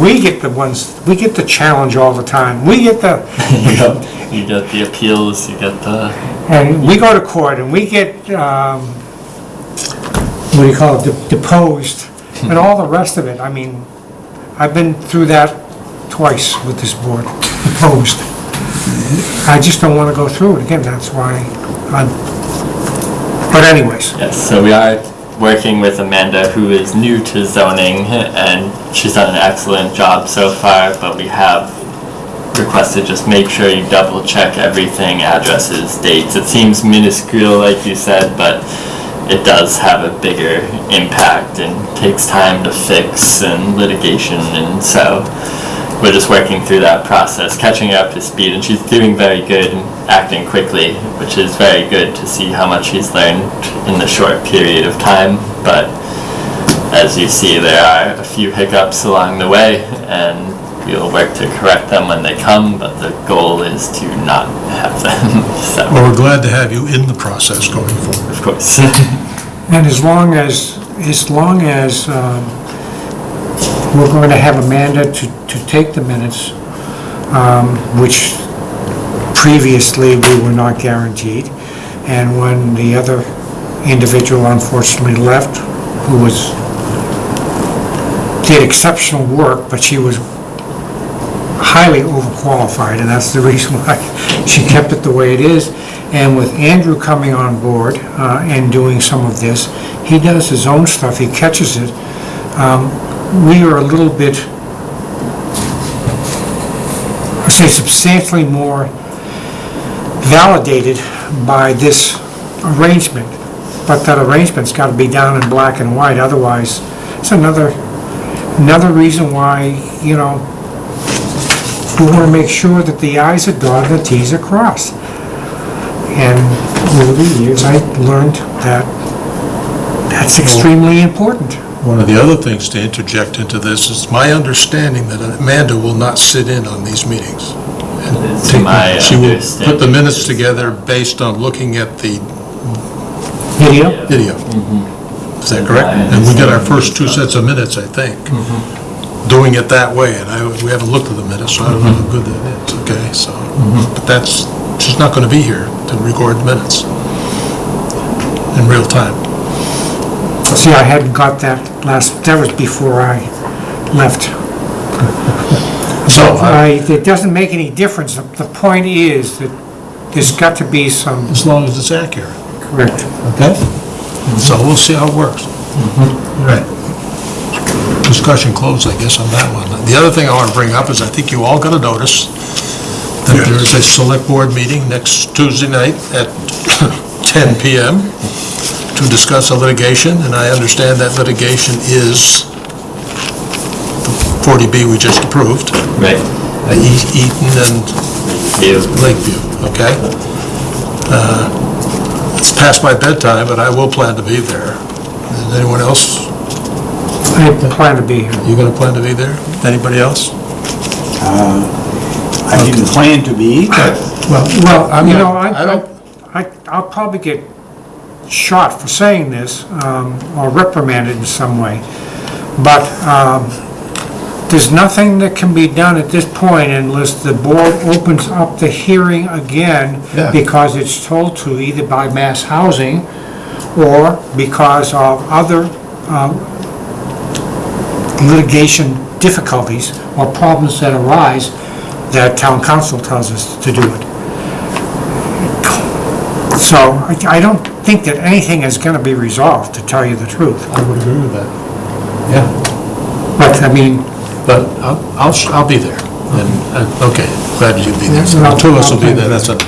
we get the ones, we get the challenge all the time. We get the. *laughs* You get the appeals, you get the, and we go to court and we get, um, what do you call it, deposed, and all the rest of it. I mean, I've been through that twice with this board, deposed. I just don't want to go through it again, that's why I'm, but anyways, yes, so we are working with Amanda, who is new to zoning, and she's done an excellent job so far, but we have requested just make sure you double check everything, addresses, dates. It seems minuscule, like you said, but it does have a bigger impact and takes time to fix and litigation, and so we're just working through that process, catching up to speed, and she's doing very good and acting quickly, which is very good to see how much she's learned in the short period of time. But as you see, there are a few hiccups along the way, and we'll work to correct them when they come, but the goal is to not have them, *laughs* so, Well, we're glad to have you in the process going forward. of course. *laughs* and as long as, as long as um, we're going to have Amanda to, to take the minutes, um, which previously we were not guaranteed, and when the other individual unfortunately left, who was, did exceptional work, but she was highly overqualified, and that's the *laughs* reason why she kept it the way it is. And with Andrew coming on board uh, and doing some of this, he does his own stuff, he catches it. Um, We are a little bit, I say substantially more validated by this arrangement, but that arrangement's got to be down in black and white, otherwise, it's another, another reason why, you know, we want to make sure that the i's are dotted and the t's are crossed. And over the years, I learned that that's extremely important. One of the other things to interject into this is my understanding that Amanda will not sit in on these meetings. It's my She will put the understanding. minutes together based on looking at the Video? video. Mm-hmm. Is that correct? And we get our first two sets of minutes, I think, mm-hmm. doing it that way, and I, we haven't looked at the minutes, so I don't know how mm-hmm. good that is, okay, so. But that's, she's not gonna be here to record minutes in real time. See, I hadn't got that last, that was before I left. *laughs* So, I- uh, I, it doesn't make any difference. The the point is that there's got to be some, as long as it's accurate, correct. okay? So we'll see how it works. Mm-hmm. Right. Discussion closed, I guess, on that one. The other thing I want to bring up is I think you all got a notice that there is a select board meeting next Tuesday night at *coughs* 10 PM to discuss a litigation, and I understand that litigation is the 40B we just approved, Right, uh, E- Eaton and you, Lakeview, okay? Uh, It's past my bedtime, but I will plan to be there. Is anyone else, I plan to be here. you gonna plan to be there? Anybody else? I didn't plan to be, but Well, Well, I'm you not- know, I, I don't- I, I'll probably get shot for saying this, um, or reprimanded in some way, but, um, there's nothing that can be done at this point unless the board opens up the hearing again, Yeah. because it's told to, either by mass housing, or because of other, um, litigation difficulties or problems that arise that town council tells us to do it. So I I don't think that anything is going to be resolved, to tell you the truth. I would agree with that. Yeah, But, I mean, but I'll, I'll, sh- I'll be there. And, uh, okay, glad you'll be there. So The two of us will be there, that's it.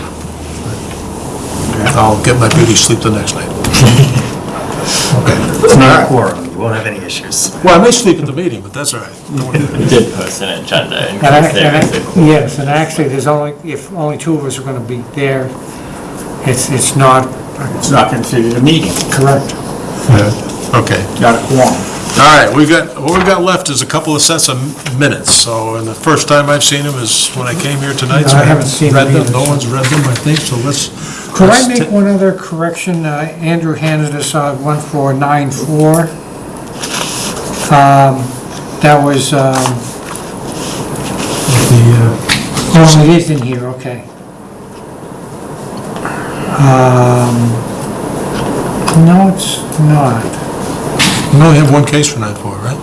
I'll get my beauty sleep the next night. Okay. it's not a quorum. won't have any issues. Well, I may sleep at the meeting, but that's all right. *laughs* We did post an agenda in And I- case there and was a I- Yes, and actually, there's only, if only two of us are gonna be there, it's, it's not It's not considered a meeting, correct. Okay. not a quorum. All right, we've got, what we've got left is a couple of sets of minutes, so, and the first time I've seen them is when I came here tonight. so I haven't seen read them them. either, No so- one's read them, I think, so let's. Could I let's make one other correction? Uh, Andrew handed us uh, 1494. Um, That was, um, oh, it is in here, okay. Um, No, it's not. We only have one case for night four, right?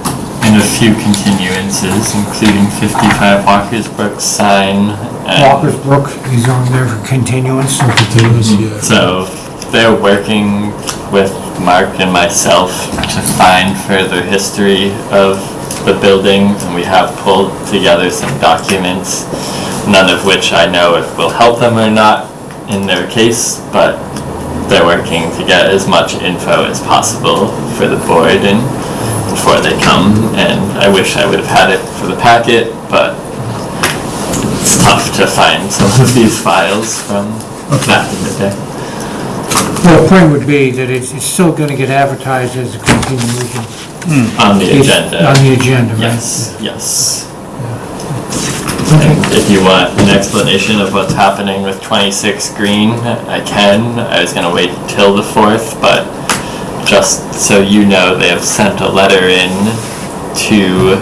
And a few continuances, including 55 Walker's Brook sign. and- Walker's Brook is on there for continuance. Continuous, yeah. So they're working with Mark and myself to find further history of the building, and we have pulled together some documents, none of which I know if will help them or not in their case, but they're working to get as much info as possible for the board and before they come, and I wish I would have had it for the packet, but it's tough to find *laughs* some of these files from back in the day. Well, the point would be that it's, it's still gonna get advertised as a continuation. Hmm. On the It's agenda. On the agenda, right? Yes, yes. If you want an explanation of what's happening with 26 Green, I can. I was gonna wait till the 4th, but just so you know, they have sent a letter in to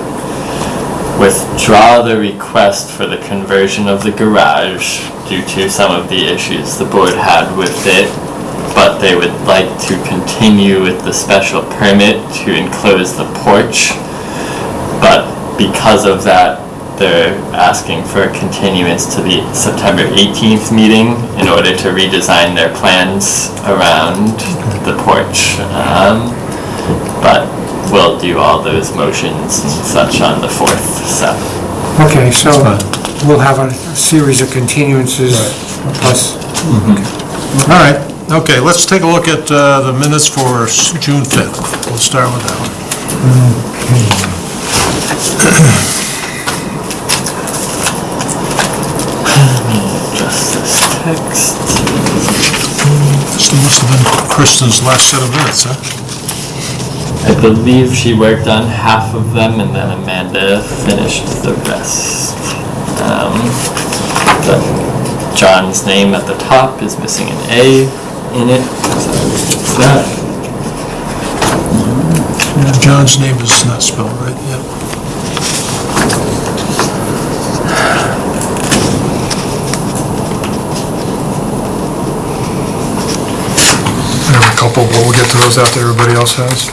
withdraw the request for the conversion of the garage due to some of the issues the board had with it, but they would like to continue with the special permit to enclose the porch. But because of that, they're asking for a continuance to the September 18th meeting in order to redesign their plans around the porch. Um, But we'll do all those motions and such on the 4th, so. Okay, so we'll have a series of continuances plus, All right, okay, let's take a look at uh, the minutes for s- June 5th. We'll start with that one. *clears throat* Just this text. This must have been Kristen's last set of minutes, huh? I believe she worked on half of them and then Amanda finished the rest. Um, but John's name at the top is missing an A in it, so it's that. Yeah, John's name is not spelled right, yeah. I have a those after everybody else has.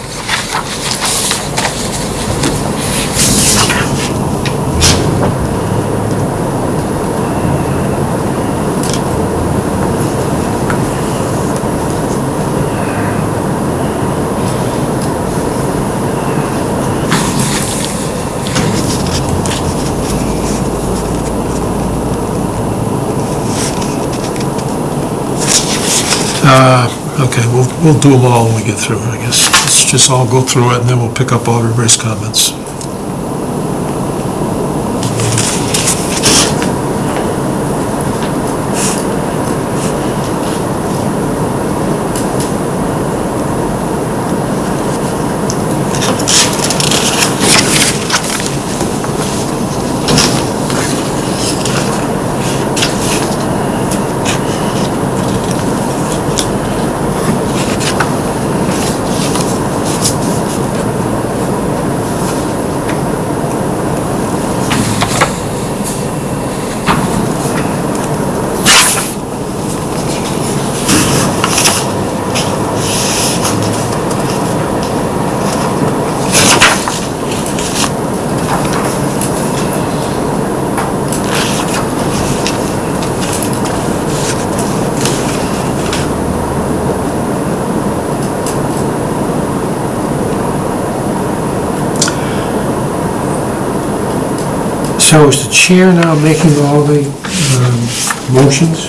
Uh, we'll, do them all when we get through, I guess. Let's just all go through it, and then we'll pick up all everybody's comments. so is the chair now making all the um, motions?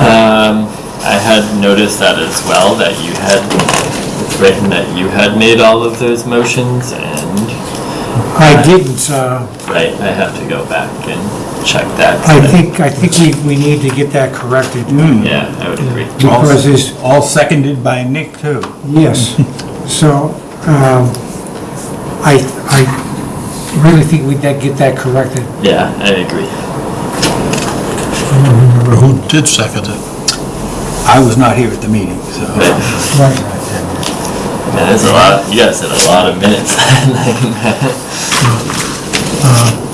Um, I had noticed that as well, that you had written that you had made all of those motions and, I didn't, uh, right, I have to go back and check that. I think, I think we, we need to get that corrected. Yeah, I would agree. Because there's, All seconded by Nick, too. yes. *laughs* So, um, I, I really think we'd get that corrected. Yeah, I agree. I don't Remember who did second it? I was not here at the meeting, so. Right. Right. Man, there's a lot, you guys did a lot of minutes. *laughs*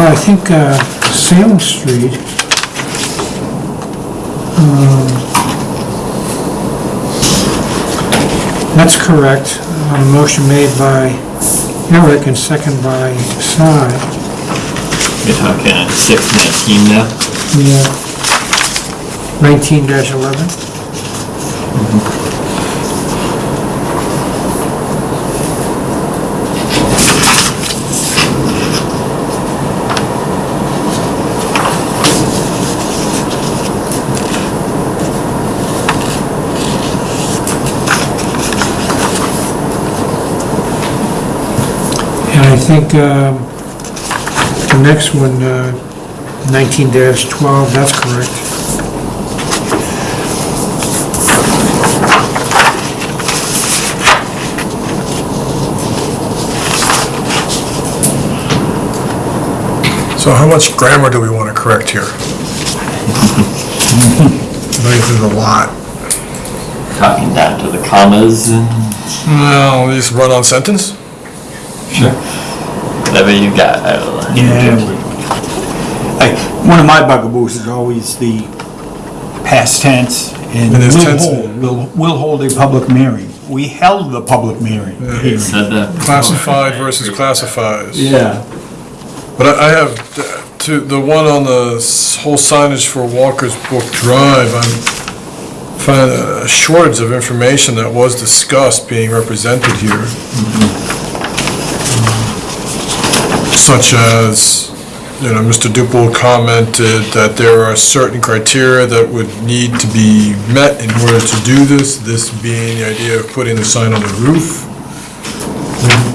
Well, I think uh, Salem Street, um, that's correct. Uh, Motion made by Eric and second by Sy. You're talking six nineteen now? Yeah. Nineteen dash eleven? And I think um, the next one, uh, nineteen dash twelve, that's correct. So how much grammar do we want to correct here? I think there's a lot. Talking down to the commas and, No, just run on sentence? Sure. Whatever you got, I will. Yeah. Like, one of my bugaboos is always the past tense and And there's will tense- hold, will, will hold a public hearing. We held the public hearing. You hearing. said that. before. Classified versus classifies. Yeah. But I I have, uh, to, the one on the s- whole signage for Walker's Brook Drive, I'm finding a shortage of information that was discussed being represented here. Such as, you know, Mr. Duple commented that there are certain criteria that would need to be met in order to do this, this being the idea of putting the sign on the roof.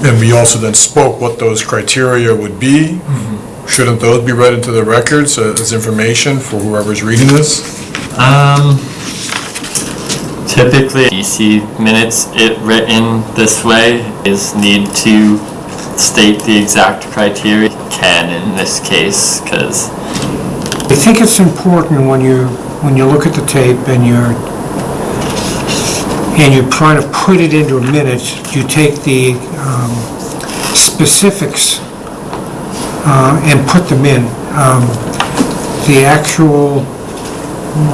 And we also then spoke what those criteria would be. Shouldn't those be read into the records as information for whoever's reading this? Um, typically, DC minutes, it written this way, is need to state the exact criteria. Can in this case, because, I think it's important when you, when you look at the tape and you're, and you're trying to put it into a minute, you take the um, specifics uh, and put them in. Um, The actual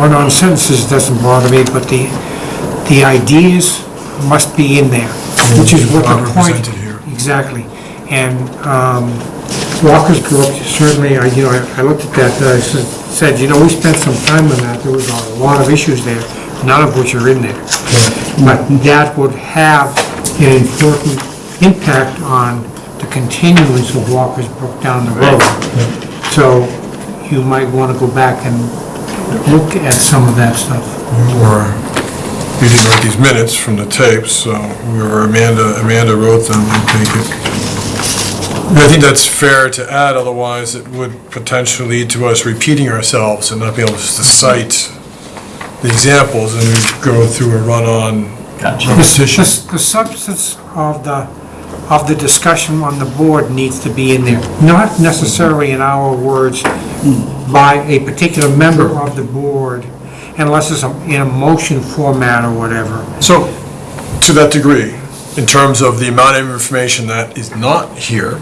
run-on sentences doesn't bother me, but the, the ideas must be in there, which is what Not the point... here. Exactly. And um, Walker's Brook, certainly, I, you know, I I looked at that, uh, I said- said, you know, we spent some time on that, there was a lot of issues there, none of which are in there. But that would have an important impact on the continuance of Walker's Brook down the road. So you might want to go back and look at some of that stuff. Or, we didn't write these minutes from the tapes, so we were, Amanda, Amanda wrote them, I. And I think that's fair to add, otherwise it would potentially lead to us repeating ourselves and not being able to cite the examples, and we go through a run-on gotcha. The The substance of the, of the discussion on the board needs to be in there, not necessarily in our words by a particular member of the board, unless it's a- in a motion format or whatever. So, to that degree, in terms of the amount of information that is not here,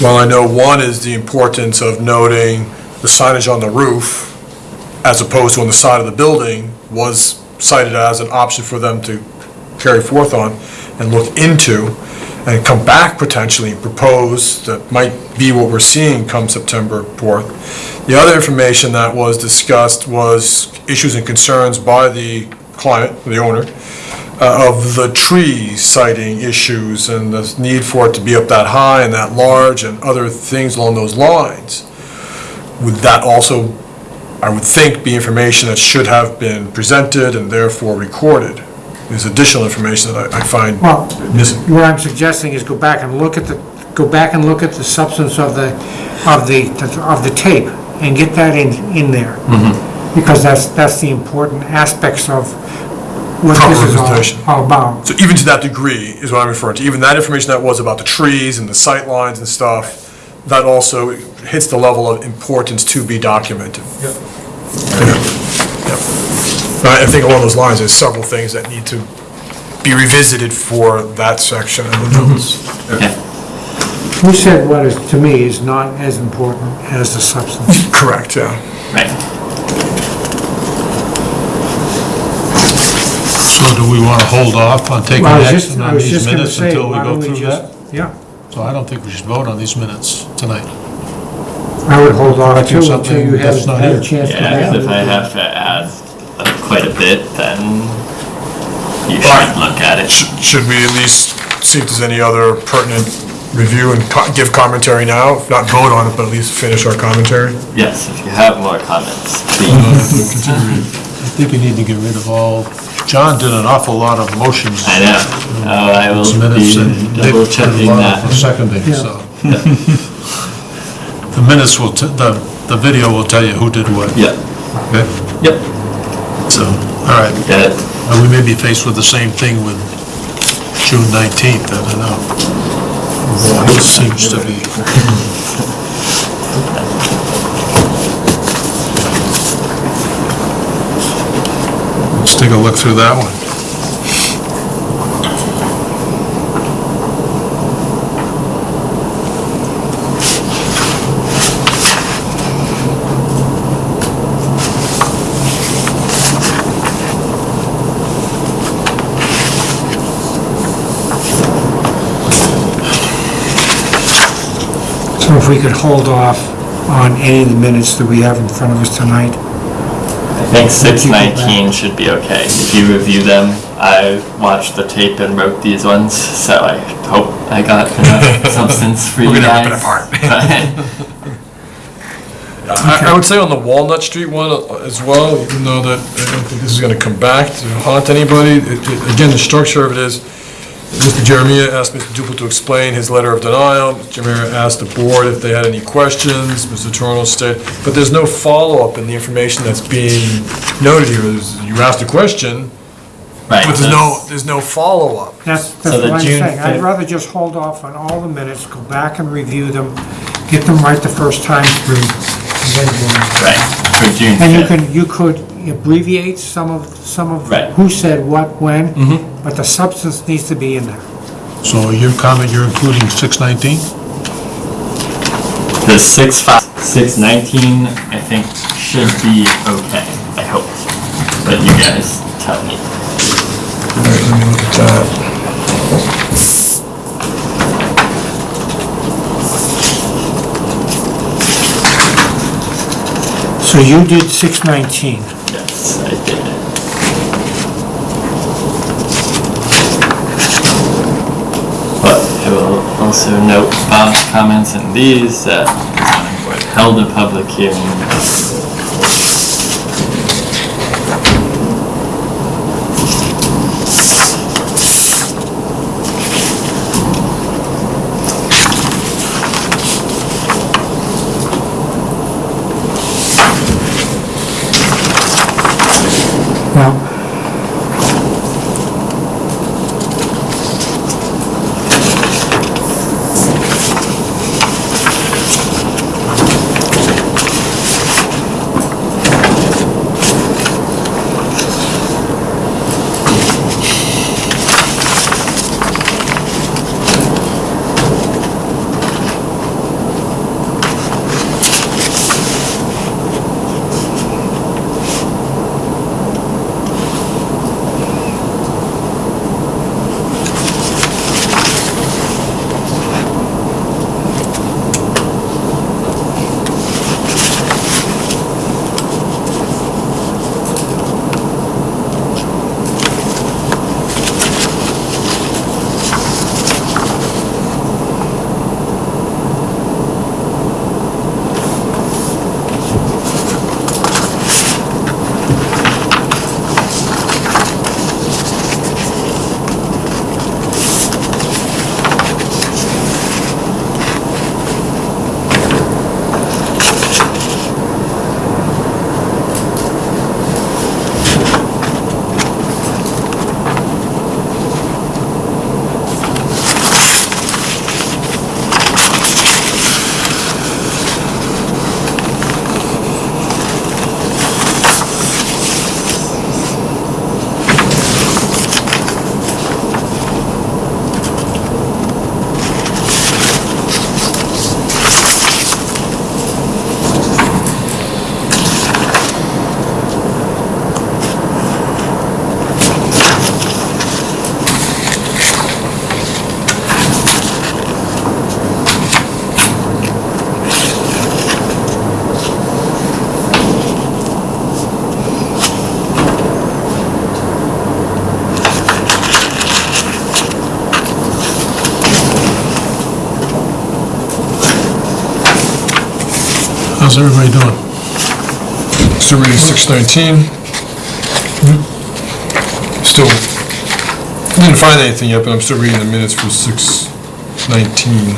Well, I know one is the importance of noting the signage on the roof, as opposed to on the side of the building, was cited as an option for them to carry forth on and look into, and come back potentially and propose that might be what we're seeing come September 4th. The other information that was discussed was issues and concerns by the client, the owner, uh, of the tree sighting issues and the need for it to be up that high and that large and other things along those lines. Would that also, I would think, be information that should have been presented and therefore recorded? There's additional information that I I find Well, missing. what I'm suggesting is go back and look at the, go back and look at the substance of the, of the, of the tape and get that in, in there. Because that's, that's the important aspects of what Proper this is representation. all all about. So even to that degree is what I'm referring to, even that information that was about the trees and the sight lines and stuff, that also hits the level of importance to be documented. Yep. I I think along those lines, there's several things that need to be revisited for that section of the mm-hmm. notes. Who said what is, to me, is not as important as the substance? Correct, yeah. Right. So do we want to hold off on taking Well, I was just, action I on was these just gonna minutes say, until we why go don't we through just, that? yeah, So I don't think we should vote on these minutes tonight. I would hold off Correcting too until something you that's have not had a here. chance to Yeah, have because if I it. have to add uh, quite a bit, then you should look at it. Should should we at least see if there's any other pertinent review and co- give commentary now? If not vote on it, but at least finish our commentary? Yes, if you have more comments, please. I think you need to get rid of all, John did an awful lot of motions. I know. Oh, I will These minutes be and Dick double did a checking lot that. of Seconding, Yeah. so. The minutes will, t- the, the video will tell you who did what. Yep, Okay? yep, So, all right. got it. Uh, We may be faced with the same thing with June 19th, I don't know. It seems to be. *laughs* Let's take a look through that one. So if we could hold off on any of the minutes that we have in front of us tonight, think six nineteen should be okay. If you review them, I watched the tape and wrote these ones, so I hope I got enough *laughs* substance for you We're guys. gonna rip it apart. *laughs* But- *laughs* I I would say on the Walnut Street one uh, as well, even though that, I don't think this is gonna come back to haunt anybody. It- it- Again, the structure of it is, Mr. Jeremia asked Mr. Duple to explain his letter of denial. Mr. Jeremia asked the board if they had any questions. Mr. Torrano stated, but there's no follow-up in the information that's being noted here. There's- You asked a question, Right. but there's no, there's no follow-up. that's, So that's the what I'm June saying. I'd fifth- rather just hold off on all the minutes, go back and review them, get them right the first time through, and then go on. Right, for June And you fifth. can, you could abbreviate some of, some of Right. who said what, when, mm-hmm. but the substance needs to be in there. So your comment, you're including 619? The six five, six nineteen, I think should be okay, I hope. But you guys tell me. All right, let me look at that. So you did 619. Yes, I did. But I will also note Bob's comments in these that the held a public hearing. How's everybody doing? Still reading 619. Still, didn't find anything yet, but I'm still reading the minutes for 619.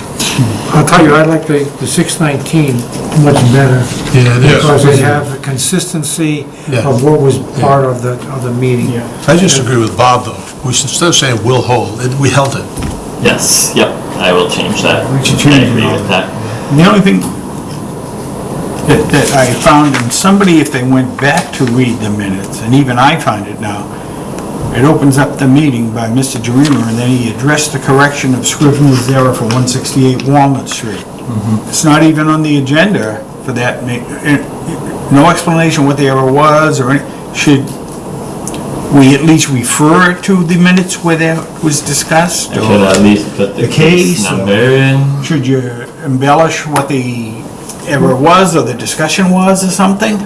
I'll tell you, I like the, the 619 much better. Yeah, it is. Because they have the consistency Yeah. of what was part of the, of the meeting. I just agree with Bob, though. We should, instead of saying will hold, it- we held it. Yes, yep, I will change that. We should I change it agree all. with that. The only thing that, I found in somebody, if they went back to read the minutes, and even I find it now, it opens up the meeting by Mr. Dreamer, and then he addressed the correction of Scrivener's error for 168 Walnut Street. It's not even on the agenda for that, ma- eh, no explanation what the error was, or any, should we at least refer to the minutes where that was discussed? I should at least put the The case, case or- number in. should you embellish what the error was, or the discussion was, or something?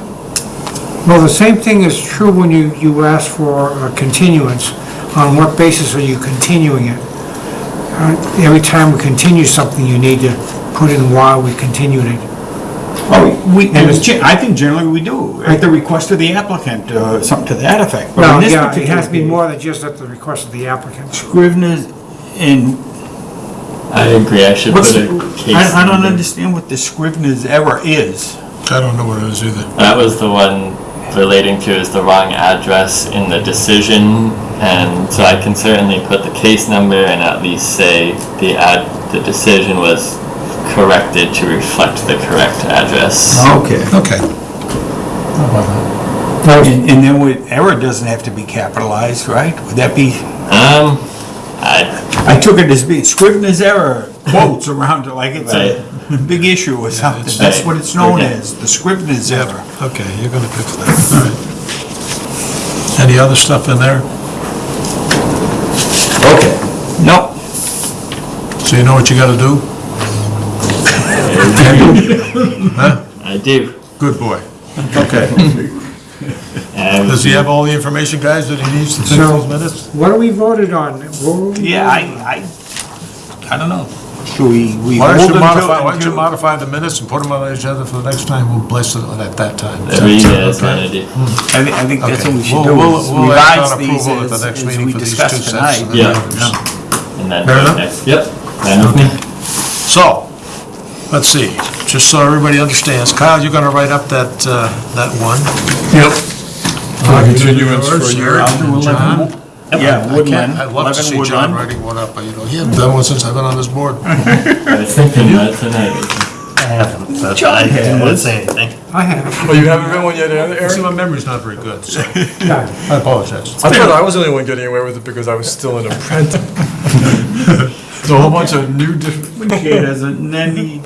Well, the same thing is true when you, you ask for a continuance. On what basis are you continuing it? Uh, Every time we continue something, you need to put in why we continued it. Oh, we, And it's- ge- I think generally we do, at the request of the applicant, uh, something to that effect. But in Well, this yeah, it particular has to be case, more than just at the request of the applicant. Scrivener's, and I agree, I should put the- a case I, I don't number. understand what the Scrivener's error is. I don't know what it is either. That was the one relating to is the wrong address in the decision, and so I can certainly put the case number and at least say the ad, the decision was corrected to reflect the correct address. Okay. Okay. And, and then with, error doesn't have to be capitalized, right? Would that be, Um, I, I took it as being Scrivener's error quotes around it like it's a big issue or something. Right. That's what it's known Okay. as, the Scrivener's error. Okay, you're gonna fix that, all right. Any other stuff in there? Okay. No, So you know what you gotta do? Huh? I do. Good boy. Okay. And Does he have all the information, guys, that he needs to fix So- these minutes? What are we voted on? What were we yeah, voting on? I, I, I don't know. Should we, we Why don't you modify, why don't you until- modify the minutes and put them on the agenda for the next time, we'll bless it at that time. whatever you guys Okay. wanna do. I think, I think that's Okay. what we should We'll- do, we'll- is we'll act revise on these approval at the as, next as meeting we for these discussed two sets tonight. Yeah. Yeah. And then, Fair enough? next- yep, fine. So, let's see, just so everybody understands, Kyle, you're gonna write up that, uh, that one. Yep. Continuance for Yours, your, John. Yeah, I Woodland, can't- I'd love to 11 see John Woodland. writing one up, but you know, he hasn't done one since I've been on this board. *laughs* I was thinking that tonight. I haven't, but John I didn't want has. say anything. I have, oh, you haven't been one yet, See, Eric? my memory's not very good, so yeah. I apologize. I thought I was the only one getting away with it because I was still an apprentice. *laughs* There's a whole bunch of new different. Chair doesn't, and then he, you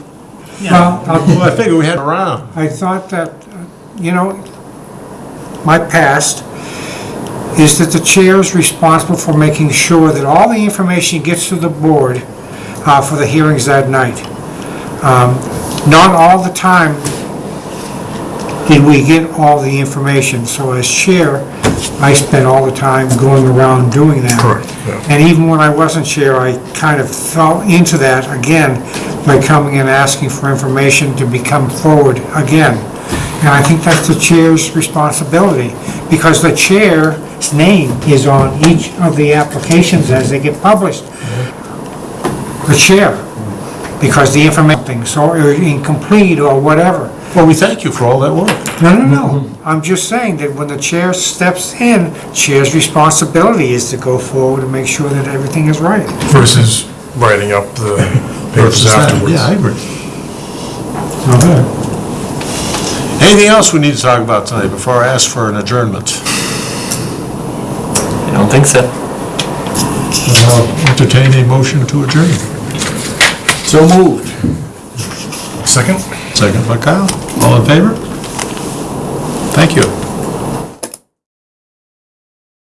Well, Well, I *laughs* figured we had around. I thought that, uh, you know, my past is that the chair is responsible for making sure that all the information gets to the board uh, for the hearings that night. Um, Not all the time did we get all the information, so as chair, I spent all the time going around doing that. Correct, yeah. And even when I wasn't chair, I kind of fell into that again by coming and asking for information to become forward again. And I think that's the chair's responsibility, because the chair's name is on each of the applications as they get published. The chair, because the information, so incomplete or whatever. Well, we thank you for all that work. No, no, no. I'm just saying that when the chair steps in, chair's responsibility is to go forward and make sure that everything is right. Versus writing up the papers Versus that. afterwards. Yeah, I agree. Okay. Anything else we need to talk about tonight before I ask for an adjournment? I don't think so. I'll Entertain a motion to adjourn. so moved. Second? Second by Kyle. All in favor? Thank you.